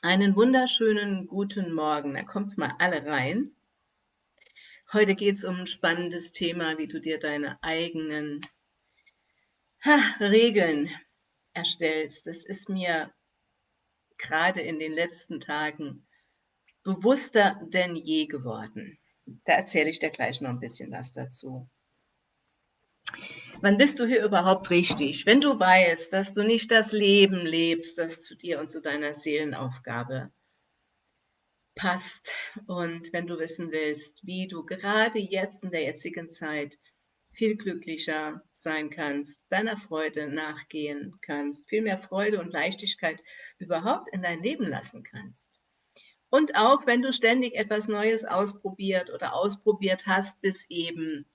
Einen wunderschönen guten Morgen. Da kommt mal alle rein. Heute geht es um ein spannendes Thema, wie du dir deine eigenen ha, Regeln erstellst. Das ist mir gerade in den letzten Tagen bewusster denn je geworden. Da erzähle ich dir gleich noch ein bisschen was dazu. Wann bist du hier überhaupt richtig? Wenn du weißt, dass du nicht das Leben lebst, das zu dir und zu deiner Seelenaufgabe passt und wenn du wissen willst, wie du gerade jetzt in der jetzigen Zeit viel glücklicher sein kannst, deiner Freude nachgehen kannst, viel mehr Freude und Leichtigkeit überhaupt in dein Leben lassen kannst. Und auch wenn du ständig etwas Neues ausprobiert oder ausprobiert hast, bis eben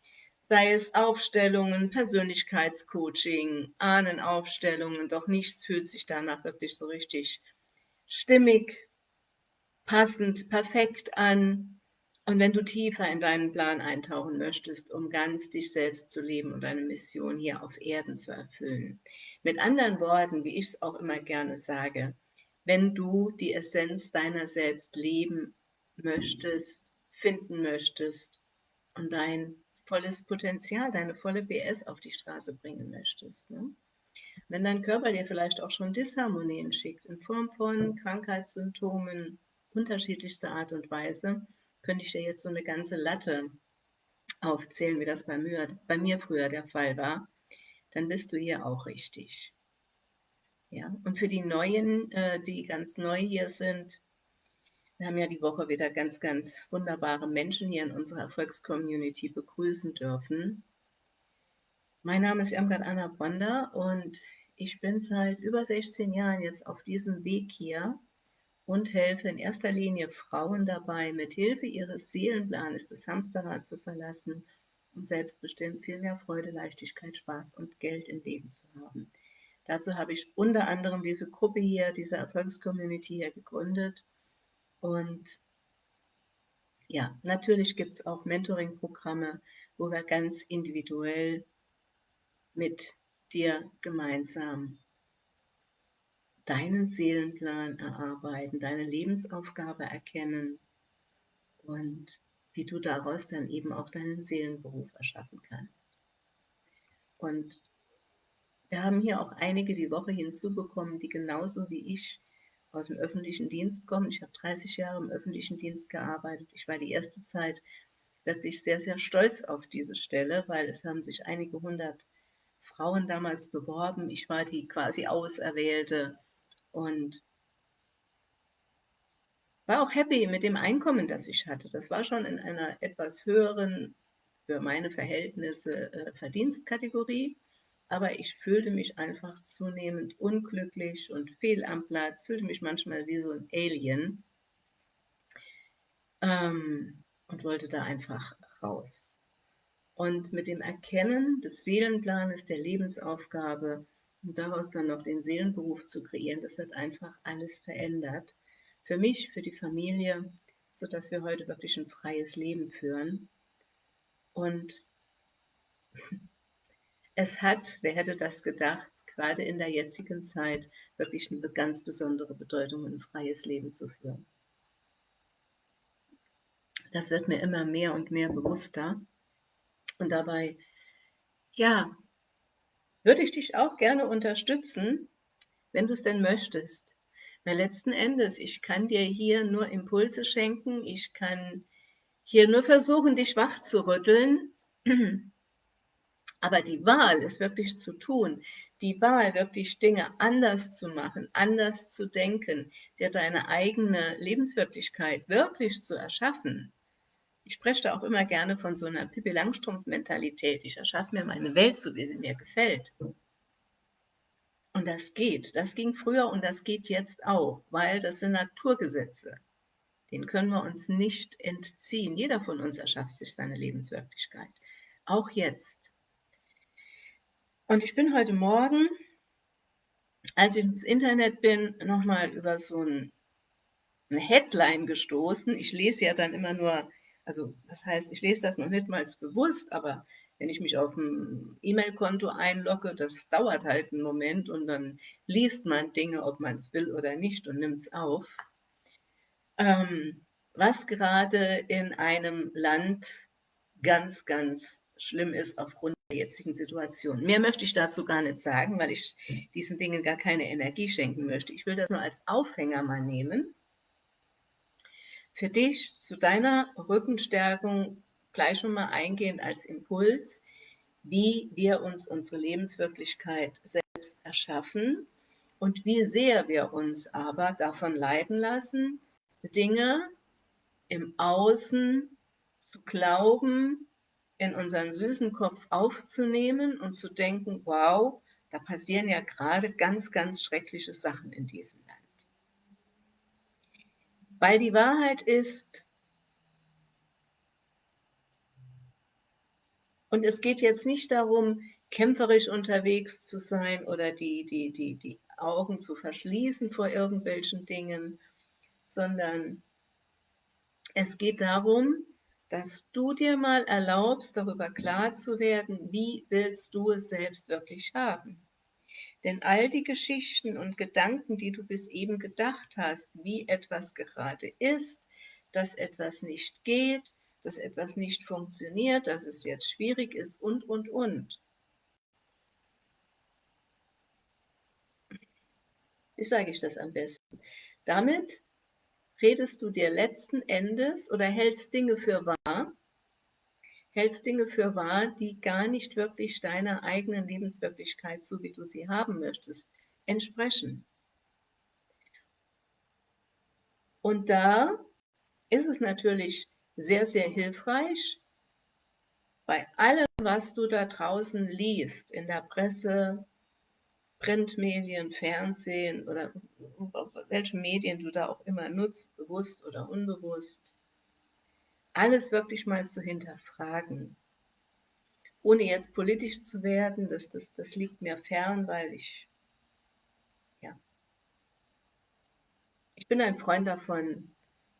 sei es Aufstellungen, Persönlichkeitscoaching, Ahnenaufstellungen, doch nichts fühlt sich danach wirklich so richtig stimmig, passend, perfekt an. Und wenn du tiefer in deinen Plan eintauchen möchtest, um ganz dich selbst zu leben und deine Mission hier auf Erden zu erfüllen. Mit anderen Worten, wie ich es auch immer gerne sage, wenn du die Essenz deiner selbst leben möchtest, finden möchtest und dein volles Potenzial, deine volle BS auf die Straße bringen möchtest. Ne? Wenn dein Körper dir vielleicht auch schon Disharmonien schickt, in Form von Krankheitssymptomen unterschiedlichster Art und Weise, könnte ich dir jetzt so eine ganze Latte aufzählen, wie das bei mir, bei mir früher der Fall war, dann bist du hier auch richtig. Ja, und für die Neuen, äh, die ganz neu hier sind, wir haben ja die Woche wieder ganz, ganz wunderbare Menschen hier in unserer Erfolgscommunity begrüßen dürfen. Mein Name ist Irmgard Anna Bonda und ich bin seit über 16 Jahren jetzt auf diesem Weg hier und helfe in erster Linie Frauen dabei, mit Hilfe ihres Seelenplanes das Hamsterrad zu verlassen und selbstbestimmt viel mehr Freude, Leichtigkeit, Spaß und Geld im Leben zu haben. Dazu habe ich unter anderem diese Gruppe hier, diese Erfolgscommunity hier gegründet und ja, natürlich gibt es auch Mentoring-Programme, wo wir ganz individuell mit dir gemeinsam deinen Seelenplan erarbeiten, deine Lebensaufgabe erkennen und wie du daraus dann eben auch deinen Seelenberuf erschaffen kannst. Und wir haben hier auch einige die Woche hinzubekommen, die genauso wie ich aus dem öffentlichen Dienst kommen. Ich habe 30 Jahre im öffentlichen Dienst gearbeitet. Ich war die erste Zeit wirklich sehr, sehr stolz auf diese Stelle, weil es haben sich einige hundert Frauen damals beworben. Ich war die quasi Auserwählte und war auch happy mit dem Einkommen, das ich hatte. Das war schon in einer etwas höheren, für meine Verhältnisse, äh, Verdienstkategorie aber ich fühlte mich einfach zunehmend unglücklich und fehl am Platz, fühlte mich manchmal wie so ein Alien ähm, und wollte da einfach raus. Und mit dem Erkennen des Seelenplanes, der Lebensaufgabe und daraus dann noch den Seelenberuf zu kreieren, das hat einfach alles verändert. Für mich, für die Familie, sodass wir heute wirklich ein freies Leben führen. Und es hat, wer hätte das gedacht, gerade in der jetzigen Zeit wirklich eine ganz besondere Bedeutung, ein freies Leben zu führen. Das wird mir immer mehr und mehr bewusster. Und dabei, ja, würde ich dich auch gerne unterstützen, wenn du es denn möchtest. Weil letzten Endes, ich kann dir hier nur Impulse schenken, ich kann hier nur versuchen, dich wach zu rütteln. Aber die Wahl, es wirklich zu tun, die Wahl, wirklich Dinge anders zu machen, anders zu denken, dir deine eigene Lebenswirklichkeit wirklich zu erschaffen. Ich spreche da auch immer gerne von so einer Pippi Langstrumpf-Mentalität. Ich erschaffe mir meine Welt so, wie sie mir gefällt. Und das geht. Das ging früher und das geht jetzt auch, weil das sind Naturgesetze. Den können wir uns nicht entziehen. Jeder von uns erschafft sich seine Lebenswirklichkeit. Auch jetzt. Und ich bin heute Morgen, als ich ins Internet bin, nochmal über so ein, eine Headline gestoßen. Ich lese ja dann immer nur, also das heißt, ich lese das noch nicht mal bewusst, aber wenn ich mich auf ein E-Mail-Konto einlogge, das dauert halt einen Moment und dann liest man Dinge, ob man es will oder nicht und nimmt es auf. ähm, was gerade in einem Land ganz, ganz schlimm ist aufgrund der jetzigen Situation. Mehr möchte ich dazu gar nicht sagen, weil ich diesen Dingen gar keine Energie schenken möchte. Ich will das nur als Aufhänger mal nehmen. Für dich zu deiner Rückenstärkung gleich schon mal eingehend als Impuls, wie wir uns unsere Lebenswirklichkeit selbst erschaffen und wie sehr wir uns aber davon leiten lassen, Dinge im Außen zu glauben, in unseren süßen Kopf aufzunehmen und zu denken, wow, da passieren ja gerade ganz, ganz schreckliche Sachen in diesem Land. Weil die Wahrheit ist, und es geht jetzt nicht darum, kämpferisch unterwegs zu sein oder die, die, die, die Augen zu verschließen vor irgendwelchen Dingen, sondern es geht darum, dass du dir mal erlaubst, darüber klar zu werden, wie willst du es selbst wirklich haben. Denn all die Geschichten und Gedanken, die du bis eben gedacht hast, wie etwas gerade ist, dass etwas nicht geht, dass etwas nicht funktioniert, dass es jetzt schwierig ist und, und, und. Wie sage ich das am besten? Damit redest du dir letzten Endes oder hältst Dinge für wahr, hältst Dinge für wahr, die gar nicht wirklich deiner eigenen Lebenswirklichkeit, so wie du sie haben möchtest, entsprechen. Und da ist es natürlich sehr, sehr hilfreich, bei allem, was du da draußen liest, in der Presse, Printmedien, Fernsehen oder welche Medien du da auch immer nutzt, bewusst oder unbewusst, alles wirklich mal zu hinterfragen. Ohne jetzt politisch zu werden, das, das, das liegt mir fern, weil ich, ja, ich bin ein Freund davon,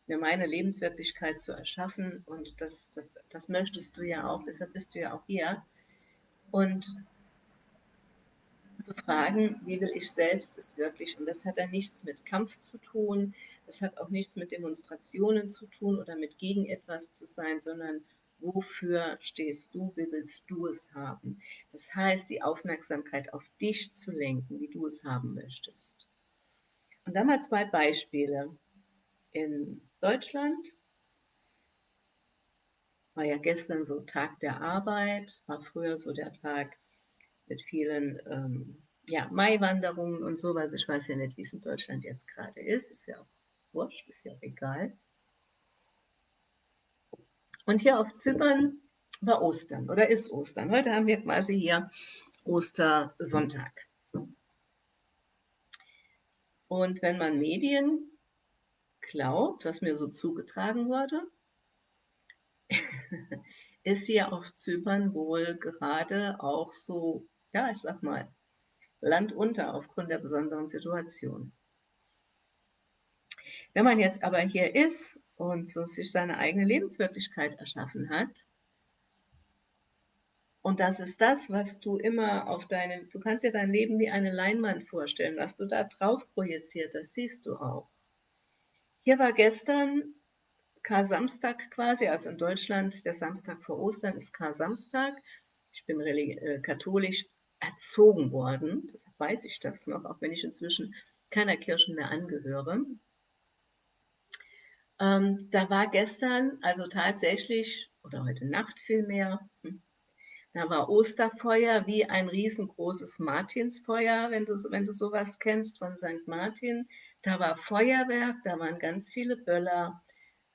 mir meine Lebenswirklichkeit zu erschaffen und das, das, das möchtest du ja auch, deshalb bist du ja auch hier. Und zu fragen, wie will ich selbst es wirklich? Und das hat dann nichts mit Kampf zu tun, das hat auch nichts mit Demonstrationen zu tun oder mit gegen etwas zu sein, sondern wofür stehst du, wie willst du es haben? Das heißt, die Aufmerksamkeit auf dich zu lenken, wie du es haben möchtest. Und dann mal zwei Beispiele. In Deutschland war ja gestern so Tag der Arbeit, war früher so der Tag mit vielen ähm, ja, Maiwanderungen und sowas. Ich weiß ja nicht, wie es in Deutschland jetzt gerade ist. Ist ja auch wurscht, ist ja auch egal. Und hier auf Zypern war Ostern oder ist Ostern. Heute haben wir quasi hier Ostersonntag. Und wenn man Medien glaubt, was mir so zugetragen wurde, ist hier auf Zypern wohl gerade auch so ja, ich sag mal, Land unter aufgrund der besonderen Situation. Wenn man jetzt aber hier ist und so sich seine eigene Lebenswirklichkeit erschaffen hat, und das ist das, was du immer auf deinem, du kannst dir dein Leben wie eine Leinwand vorstellen, was du da drauf projiziert, das siehst du auch. Hier war gestern Kar-Samstag quasi, also in Deutschland der Samstag vor Ostern ist Kar-Samstag. Ich bin äh, katholisch, erzogen worden. Deshalb weiß ich das noch, auch wenn ich inzwischen keiner Kirche mehr angehöre. Ähm, da war gestern, also tatsächlich, oder heute Nacht vielmehr, hm, da war Osterfeuer wie ein riesengroßes Martinsfeuer, wenn du, wenn du sowas kennst von St. Martin. Da war Feuerwerk, da waren ganz viele Böller,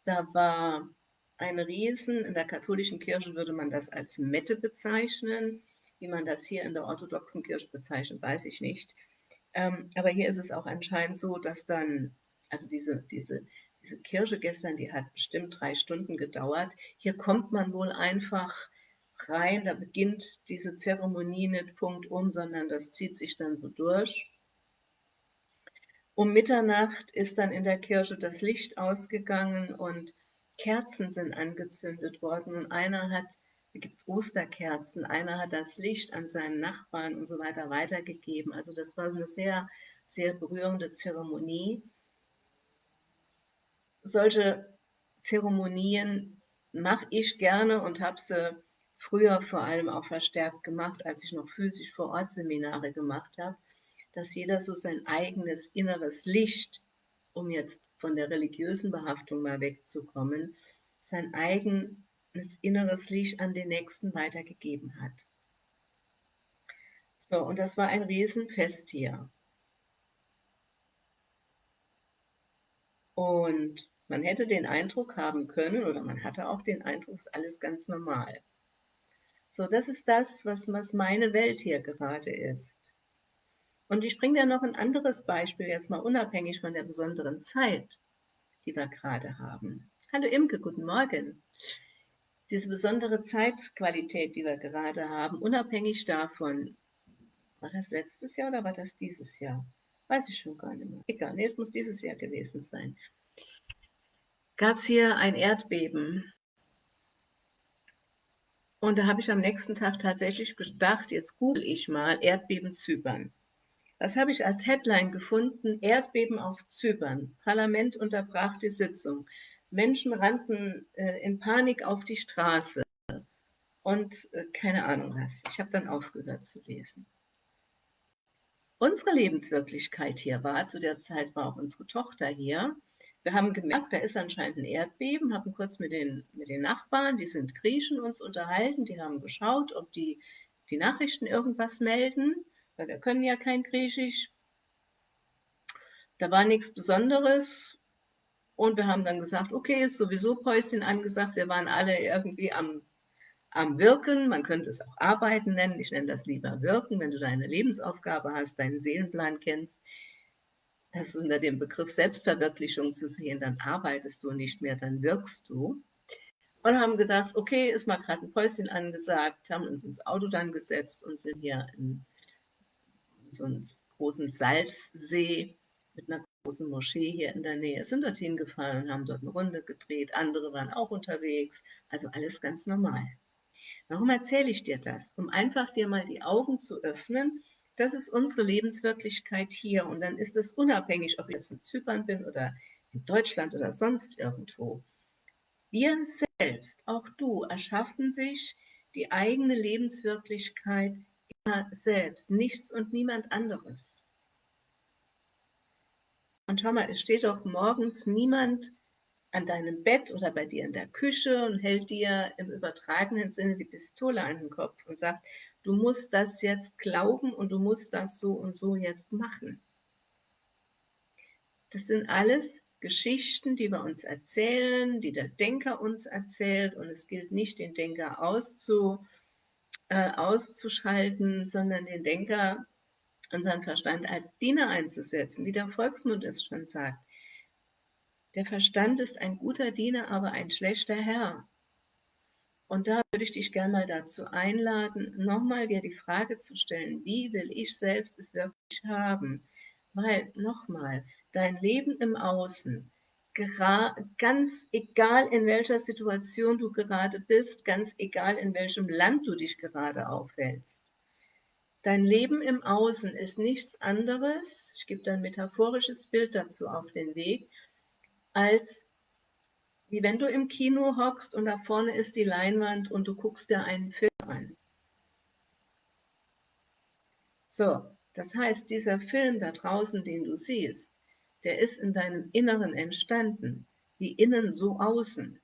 da war ein Riesen, in der katholischen Kirche würde man das als Mette bezeichnen. Wie man das hier in der orthodoxen Kirche bezeichnet, weiß ich nicht. Ähm, aber hier ist es auch anscheinend so, dass dann, also diese, diese, diese Kirche gestern, die hat bestimmt drei Stunden gedauert. Hier kommt man wohl einfach rein, da beginnt diese Zeremonie nicht Punkt um, sondern das zieht sich dann so durch. Um Mitternacht ist dann in der Kirche das Licht ausgegangen und Kerzen sind angezündet worden und einer hat da gibt es Osterkerzen, einer hat das Licht an seinen Nachbarn und so weiter weitergegeben. Also das war eine sehr, sehr berührende Zeremonie. solche Zeremonien mache ich gerne und habe sie früher vor allem auch verstärkt gemacht, als ich noch physisch vor Ort Seminare gemacht habe, dass jeder so sein eigenes inneres Licht, um jetzt von der religiösen Behaftung mal wegzukommen, sein eigenes inneres Licht an den Nächsten weitergegeben hat. So, und das war ein Riesenfest hier. Und man hätte den Eindruck haben können, oder man hatte auch den Eindruck, es ist alles ganz normal. So, das ist das, was, was meine Welt hier gerade ist. Und ich bringe dir noch ein anderes Beispiel, jetzt mal unabhängig von der besonderen Zeit, die wir gerade haben. Hallo Imke, guten Morgen. Diese besondere Zeitqualität, die wir gerade haben, unabhängig davon, war das letztes Jahr oder war das dieses Jahr? Weiß ich schon gar nicht mehr. Egal, nee, es muss dieses Jahr gewesen sein. Gab es hier ein Erdbeben. Und da habe ich am nächsten Tag tatsächlich gedacht, jetzt google ich mal Erdbeben Zypern. Was habe ich als Headline gefunden? Erdbeben auf Zypern. Parlament unterbrach die Sitzung. Menschen rannten äh, in Panik auf die Straße und äh, keine Ahnung was. Ich habe dann aufgehört zu lesen. Unsere Lebenswirklichkeit hier war, zu der Zeit war auch unsere Tochter hier. Wir haben gemerkt, da ist anscheinend ein Erdbeben, haben kurz mit den, mit den Nachbarn, die sind Griechen, uns unterhalten. Die haben geschaut, ob die, die Nachrichten irgendwas melden, weil wir können ja kein Griechisch. Da war nichts Besonderes. Und wir haben dann gesagt, okay, ist sowieso Päuschen angesagt. Wir waren alle irgendwie am, am Wirken. Man könnte es auch Arbeiten nennen. Ich nenne das lieber Wirken, wenn du deine Lebensaufgabe hast, deinen Seelenplan kennst. Das ist unter dem Begriff Selbstverwirklichung zu sehen. Dann arbeitest du nicht mehr, dann wirkst du. Und haben gedacht, okay, ist mal gerade ein Päuschen angesagt, haben uns ins Auto dann gesetzt und sind hier in so einen großen Salzsee mit einer großen Moschee hier in der Nähe, sind dorthin gefahren und haben dort eine Runde gedreht. Andere waren auch unterwegs. Also alles ganz normal. Warum erzähle ich dir das? Um einfach dir mal die Augen zu öffnen. Das ist unsere Lebenswirklichkeit hier. Und dann ist es unabhängig, ob ich jetzt in Zypern bin oder in Deutschland oder sonst irgendwo. Wir selbst, auch du, erschaffen sich die eigene Lebenswirklichkeit immer selbst, nichts und niemand anderes. Und schau mal, es steht doch morgens niemand an deinem Bett oder bei dir in der Küche und hält dir im übertragenen Sinne die Pistole an den Kopf und sagt, du musst das jetzt glauben und du musst das so und so jetzt machen. Das sind alles Geschichten, die wir uns erzählen, die der Denker uns erzählt und es gilt nicht, den Denker auszu, äh, auszuschalten, sondern den Denker unseren Verstand als Diener einzusetzen, wie der Volksmund es schon sagt. Der Verstand ist ein guter Diener, aber ein schlechter Herr. Und da würde ich dich gerne mal dazu einladen, nochmal dir die Frage zu stellen, wie will ich selbst es wirklich haben? Weil, nochmal, dein Leben im Außen, ganz egal in welcher Situation du gerade bist, ganz egal in welchem Land du dich gerade aufhältst, Dein Leben im Außen ist nichts anderes, ich gebe ein metaphorisches Bild dazu auf den Weg, als wie wenn du im Kino hockst und da vorne ist die Leinwand und du guckst dir einen Film an. So, das heißt, dieser Film da draußen, den du siehst, der ist in deinem Inneren entstanden, wie innen so außen.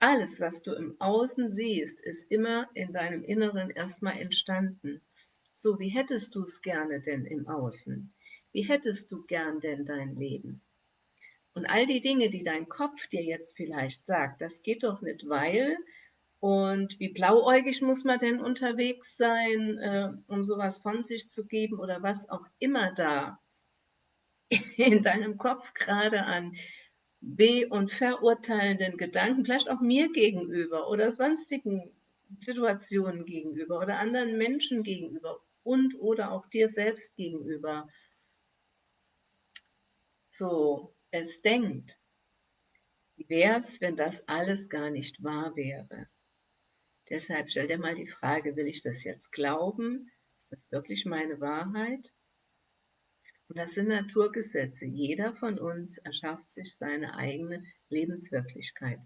Alles, was du im Außen siehst, ist immer in deinem Inneren erstmal entstanden. So, wie hättest du es gerne denn im Außen? Wie hättest du gern denn dein Leben? Und all die Dinge, die dein Kopf dir jetzt vielleicht sagt, das geht doch nicht, weil und wie blauäugig muss man denn unterwegs sein, äh, um sowas von sich zu geben oder was auch immer da in deinem Kopf gerade an be- und verurteilenden Gedanken, vielleicht auch mir gegenüber oder sonstigen Situationen gegenüber oder anderen Menschen gegenüber und oder auch dir selbst gegenüber so es denkt, wie wäre es, wenn das alles gar nicht wahr wäre? Deshalb stell dir mal die Frage, will ich das jetzt glauben? Ist das wirklich meine Wahrheit? Und das sind Naturgesetze. Jeder von uns erschafft sich seine eigene Lebenswirklichkeit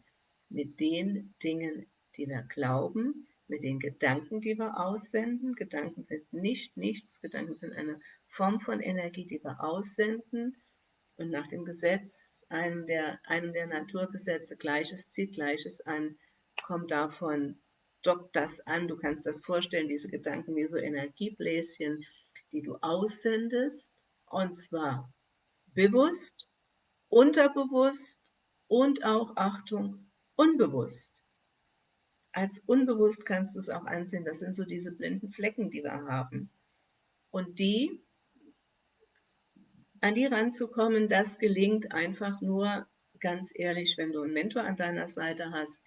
mit den Dingen, die wir glauben, mit den Gedanken, die wir aussenden. Gedanken sind nicht nichts, Gedanken sind eine Form von Energie, die wir aussenden. Und nach dem Gesetz, einem der, einem der Naturgesetze, Gleiches zieht Gleiches an, kommt davon, dockt das an. Du kannst das vorstellen, diese Gedanken wie so Energiebläschen, die du aussendest, und zwar bewusst, unterbewusst und auch, Achtung, unbewusst. Als unbewusst kannst du es auch ansehen. Das sind so diese blinden Flecken, die wir haben. Und die, an die ranzukommen, das gelingt einfach nur ganz ehrlich, wenn du einen Mentor an deiner Seite hast,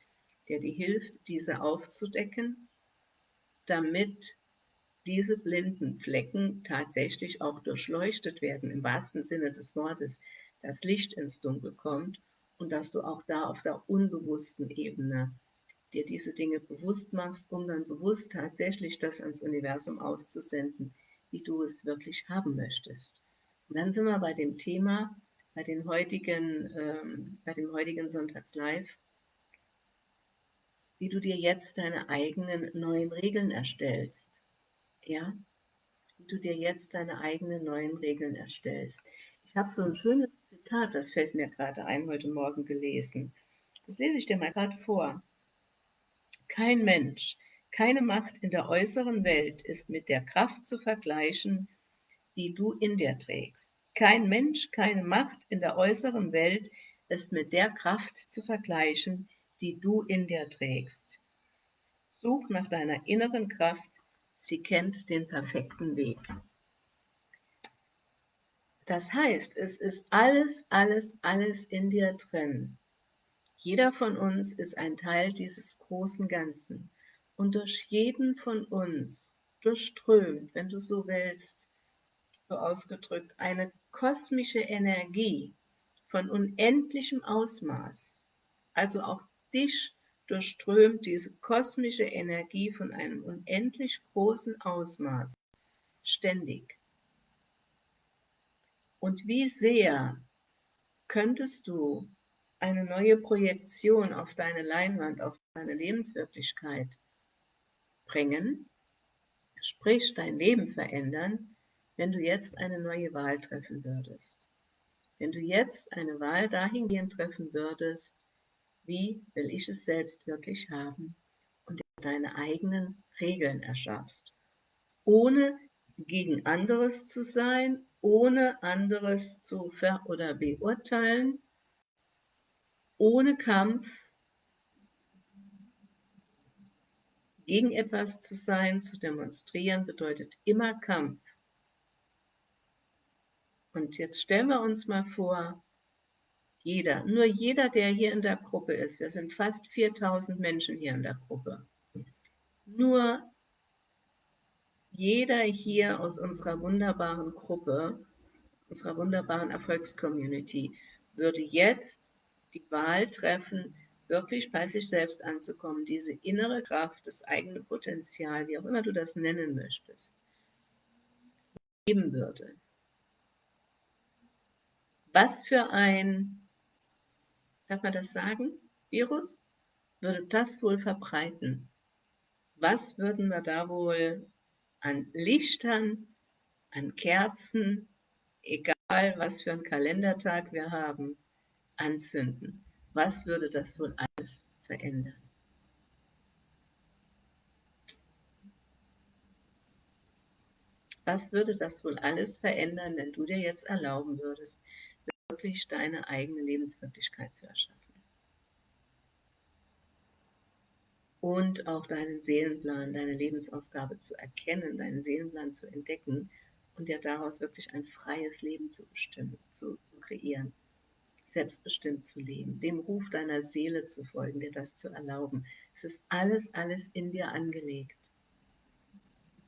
der dir hilft, diese aufzudecken, damit diese blinden Flecken tatsächlich auch durchleuchtet werden, im wahrsten Sinne des Wortes, das Licht ins Dunkel kommt und dass du auch da auf der unbewussten Ebene dir diese Dinge bewusst machst, um dann bewusst tatsächlich das ans Universum auszusenden, wie du es wirklich haben möchtest. Und dann sind wir bei dem Thema, bei, den heutigen, ähm, bei dem heutigen Sonntagslive, wie du dir jetzt deine eigenen neuen Regeln erstellst. Ja, wie du dir jetzt deine eigenen neuen Regeln erstellst. Ich habe so ein schönes Zitat, das fällt mir gerade ein, heute Morgen gelesen. Das lese ich dir mal gerade vor. Kein Mensch, keine Macht in der äußeren Welt ist mit der Kraft zu vergleichen, die du in dir trägst. Kein Mensch, keine Macht in der äußeren Welt ist mit der Kraft zu vergleichen, die du in dir trägst. Such nach deiner inneren Kraft, sie kennt den perfekten Weg. Das heißt, es ist alles, alles, alles in dir drin. Jeder von uns ist ein Teil dieses großen Ganzen und durch jeden von uns durchströmt, wenn du so willst, so ausgedrückt, eine kosmische Energie von unendlichem Ausmaß. Also auch dich durchströmt diese kosmische Energie von einem unendlich großen Ausmaß ständig. Und wie sehr könntest du eine neue Projektion auf deine Leinwand, auf deine Lebenswirklichkeit bringen, sprich dein Leben verändern, wenn du jetzt eine neue Wahl treffen würdest. Wenn du jetzt eine Wahl dahingehend treffen würdest, wie will ich es selbst wirklich haben und deine eigenen Regeln erschaffst, ohne gegen anderes zu sein, ohne anderes zu ver- oder beurteilen, ohne Kampf gegen etwas zu sein, zu demonstrieren, bedeutet immer Kampf. Und jetzt stellen wir uns mal vor, jeder, nur jeder, der hier in der Gruppe ist, wir sind fast 4000 Menschen hier in der Gruppe, nur jeder hier aus unserer wunderbaren Gruppe, unserer wunderbaren Erfolgscommunity, würde jetzt die Wahl treffen, wirklich bei sich selbst anzukommen, diese innere Kraft, das eigene Potenzial, wie auch immer du das nennen möchtest, geben würde. Was für ein, darf man das sagen, Virus, würde das wohl verbreiten? Was würden wir da wohl an Lichtern, an Kerzen, egal was für einen Kalendertag wir haben, anzünden. Was würde das wohl alles verändern? Was würde das wohl alles verändern, wenn du dir jetzt erlauben würdest, wirklich deine eigene Lebenswirklichkeit zu erschaffen? Und auch deinen Seelenplan, deine Lebensaufgabe zu erkennen, deinen Seelenplan zu entdecken und dir daraus wirklich ein freies Leben zu bestimmen, zu, kreieren selbstbestimmt zu leben, dem Ruf deiner Seele zu folgen, dir das zu erlauben. Es ist alles, alles in dir angelegt.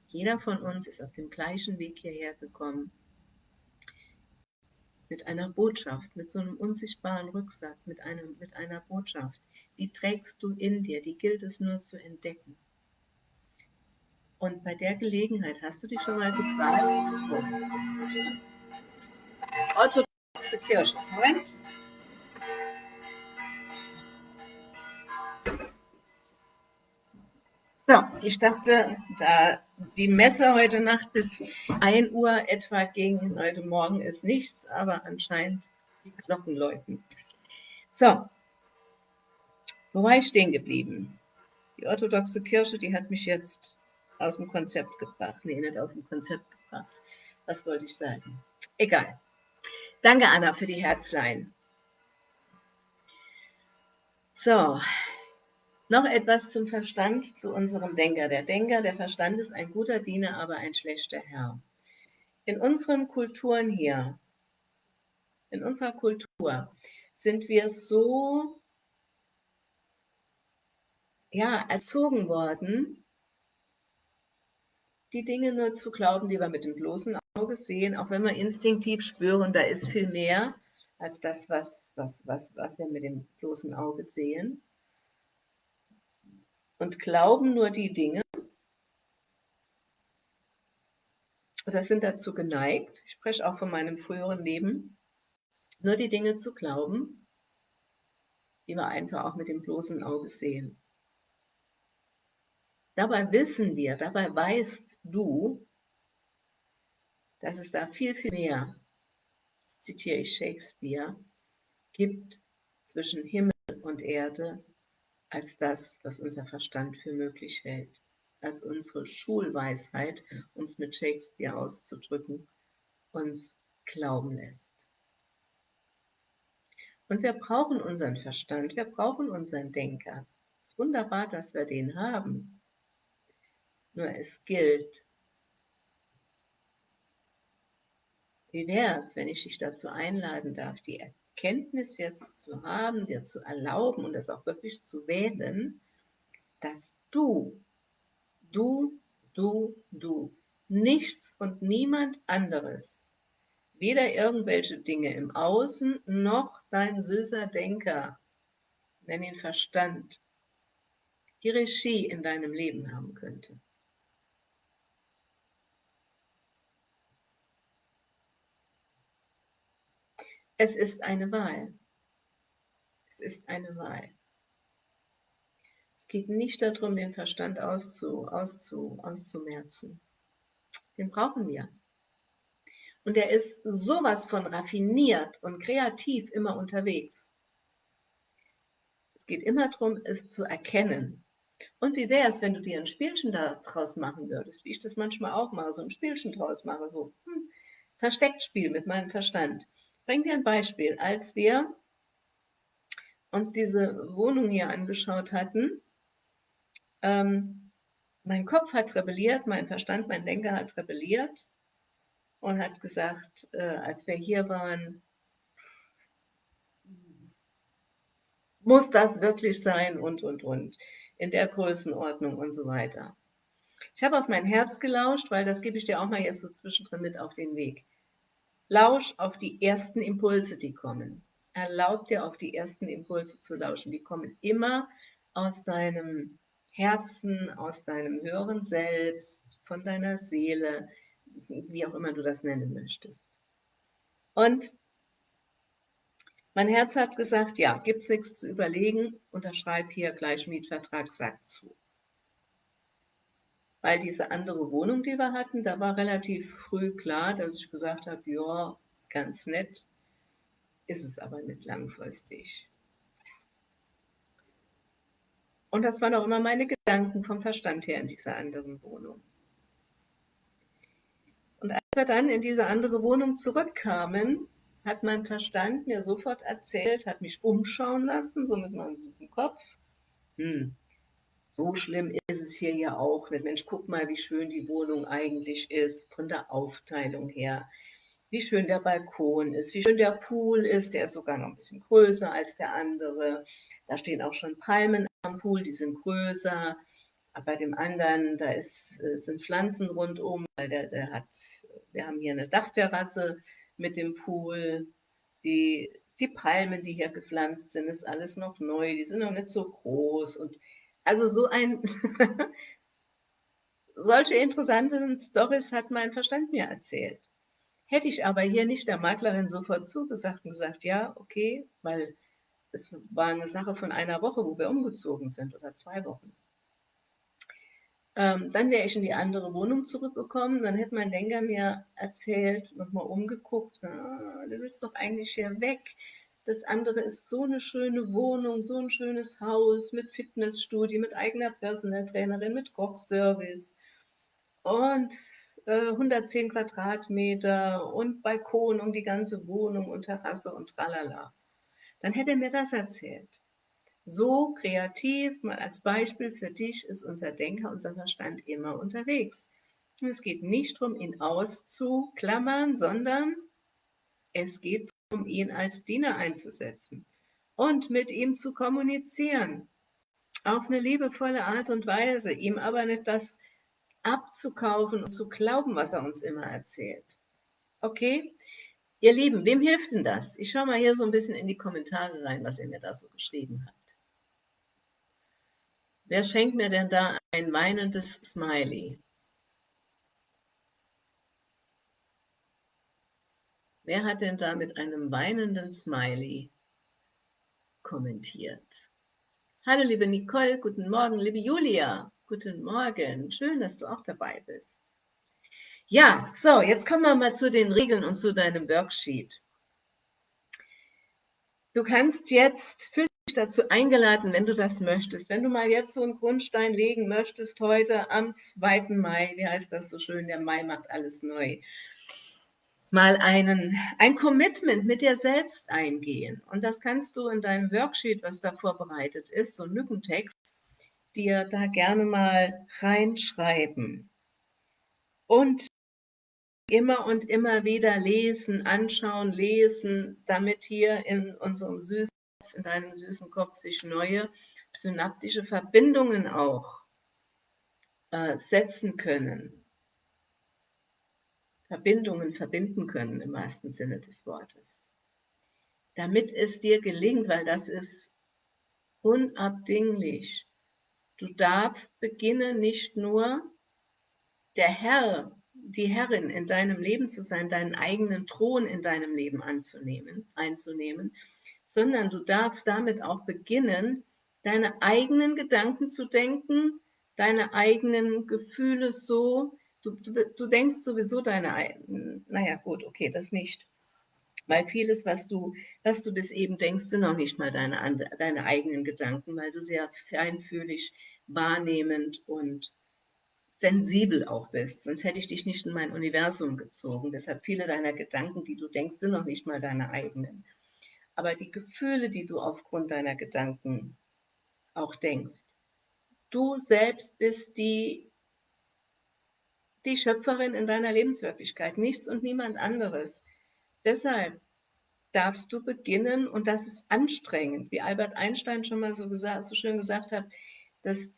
Jeder von uns ist auf dem gleichen Weg hierher gekommen, mit einer Botschaft, mit so einem unsichtbaren Rucksack, mit, einem, mit einer Botschaft. Die trägst du in dir, die gilt es nur zu entdecken. Und bei der Gelegenheit hast du dich schon mal gefragt, orthodoxe Kirche. Moment. So, ich dachte, da die Messe heute Nacht bis 1 Uhr etwa ging, heute Morgen ist nichts, aber anscheinend die Glocken läuten. So, wo war ich stehen geblieben? Die orthodoxe Kirche, die hat mich jetzt aus dem Konzept gebracht. Nee, nicht aus dem Konzept gebracht. Was wollte ich sagen? Egal. Danke, Anna, für die Herzlein. So, noch etwas zum Verstand, zu unserem Denker. Der Denker, der Verstand ist ein guter Diener, aber ein schlechter Herr. In unseren Kulturen hier, in unserer Kultur, sind wir so ja, erzogen worden, die Dinge nur zu glauben, die wir mit dem bloßen Auge sehen, auch wenn wir instinktiv spüren, da ist viel mehr als das, was, was, was, was wir mit dem bloßen Auge sehen und glauben nur die Dinge, oder sind dazu geneigt, ich spreche auch von meinem früheren Leben, nur die Dinge zu glauben, die wir einfach auch mit dem bloßen Auge sehen. Dabei wissen wir, dabei weißt du, dass es da viel, viel mehr, zitiere ich Shakespeare, gibt zwischen Himmel und Erde, als das, was unser Verstand für möglich hält, als unsere Schulweisheit, um es mit Shakespeare auszudrücken, uns glauben lässt. Und wir brauchen unseren Verstand, wir brauchen unseren Denker. Es ist wunderbar, dass wir den haben. Nur es gilt, wie wäre es, wenn ich dich dazu einladen darf, die Erkenntnis jetzt zu haben, dir zu erlauben und das auch wirklich zu wählen, dass du, du, du, du, nichts und niemand anderes, weder irgendwelche Dinge im Außen noch dein süßer Denker, nenn ihn Verstand, die Regie in deinem Leben haben könnte. Es ist eine Wahl. Es ist eine Wahl. Es geht nicht darum, den Verstand auszu, auszu, auszumerzen. Den brauchen wir. Und er ist sowas von raffiniert und kreativ immer unterwegs. Es geht immer darum, es zu erkennen. Und wie wäre es, wenn du dir ein Spielchen daraus machen würdest, wie ich das manchmal auch mache, so ein Spielchen draus mache, so hm, Verstecktspiel mit meinem Verstand bringe dir ein Beispiel. Als wir uns diese Wohnung hier angeschaut hatten, ähm, mein Kopf hat rebelliert, mein Verstand, mein Denker hat rebelliert und hat gesagt, äh, als wir hier waren, muss das wirklich sein und, und, und, in der Größenordnung und so weiter. Ich habe auf mein Herz gelauscht, weil das gebe ich dir auch mal jetzt so zwischendrin mit auf den Weg. Lausch auf die ersten Impulse, die kommen. Erlaub dir, auf die ersten Impulse zu lauschen. Die kommen immer aus deinem Herzen, aus deinem höheren Selbst, von deiner Seele, wie auch immer du das nennen möchtest. Und mein Herz hat gesagt, ja, gibt es nichts zu überlegen, unterschreib hier gleich Mietvertrag, sag zu weil diese andere Wohnung, die wir hatten, da war relativ früh klar, dass ich gesagt habe, ja, ganz nett, ist es aber nicht langfristig. Und das waren auch immer meine Gedanken vom Verstand her in dieser anderen Wohnung. Und als wir dann in diese andere Wohnung zurückkamen, hat mein Verstand mir sofort erzählt, hat mich umschauen lassen, so mit meinem Kopf. Hm, so schlimm ist es hier ja auch nicht. Mensch, guck mal, wie schön die Wohnung eigentlich ist, von der Aufteilung her. Wie schön der Balkon ist, wie schön der Pool ist. Der ist sogar noch ein bisschen größer als der andere. Da stehen auch schon Palmen am Pool, die sind größer. Aber bei dem anderen, da ist, äh, sind Pflanzen rundum, weil der, der hat, wir haben hier eine Dachterrasse mit dem Pool. Die, die Palmen, die hier gepflanzt sind, ist alles noch neu, die sind noch nicht so groß und also so ein, solche interessanten Stories hat mein Verstand mir erzählt. Hätte ich aber hier nicht der Maklerin sofort zugesagt und gesagt, ja, okay, weil es war eine Sache von einer Woche, wo wir umgezogen sind oder zwei Wochen. Ähm, dann wäre ich in die andere Wohnung zurückgekommen, dann hätte mein Denker mir erzählt, nochmal umgeguckt, ah, du willst doch eigentlich hier weg. Das andere ist so eine schöne Wohnung, so ein schönes Haus mit Fitnessstudio, mit eigener Personal Trainerin, mit Kochservice und äh, 110 Quadratmeter und Balkon um die ganze Wohnung und Terrasse und tralala. Dann hätte er mir das erzählt. So kreativ, mal als Beispiel für dich, ist unser Denker, unser Verstand immer unterwegs. Und es geht nicht darum, ihn auszuklammern, sondern es geht darum, ihn als Diener einzusetzen und mit ihm zu kommunizieren. Auf eine liebevolle Art und Weise, ihm aber nicht das abzukaufen und zu glauben, was er uns immer erzählt. Okay? Ihr Lieben, wem hilft denn das? Ich schaue mal hier so ein bisschen in die Kommentare rein, was ihr mir da so geschrieben habt. Wer schenkt mir denn da ein weinendes Smiley? Wer hat denn da mit einem weinenden Smiley kommentiert? Hallo liebe Nicole, guten Morgen, liebe Julia, guten Morgen, schön, dass du auch dabei bist. Ja, so, jetzt kommen wir mal zu den Regeln und zu deinem Worksheet. Du kannst jetzt, fühl dazu eingeladen, wenn du das möchtest. Wenn du mal jetzt so einen Grundstein legen möchtest, heute am 2. Mai, wie heißt das so schön, der Mai macht alles neu, mal einen, ein Commitment mit dir selbst eingehen. Und das kannst du in deinem Worksheet, was da vorbereitet ist, so ein Lückentext, dir da gerne mal reinschreiben. Und immer und immer wieder lesen, anschauen, lesen, damit hier in unserem süßen in deinem süßen Kopf sich neue synaptische Verbindungen auch äh, setzen können. Verbindungen verbinden können im wahrsten Sinne des Wortes. Damit es dir gelingt, weil das ist unabdinglich. Du darfst beginnen, nicht nur der Herr, die Herrin in deinem Leben zu sein, deinen eigenen Thron in deinem Leben anzunehmen, einzunehmen, sondern du darfst damit auch beginnen, deine eigenen Gedanken zu denken, deine eigenen Gefühle so, du, du, du denkst sowieso deine, naja gut, okay, das nicht. Weil vieles, was du, was du bis eben denkst, sind noch nicht mal deine, deine eigenen Gedanken, weil du sehr feinfühlig, wahrnehmend und sensibel auch bist. Sonst hätte ich dich nicht in mein Universum gezogen. Deshalb viele deiner Gedanken, die du denkst, sind noch nicht mal deine eigenen aber die Gefühle, die du aufgrund deiner Gedanken auch denkst. Du selbst bist die, die Schöpferin in deiner Lebenswirklichkeit, nichts und niemand anderes. Deshalb darfst du beginnen, und das ist anstrengend, wie Albert Einstein schon mal so, gesagt, so schön gesagt hat, dass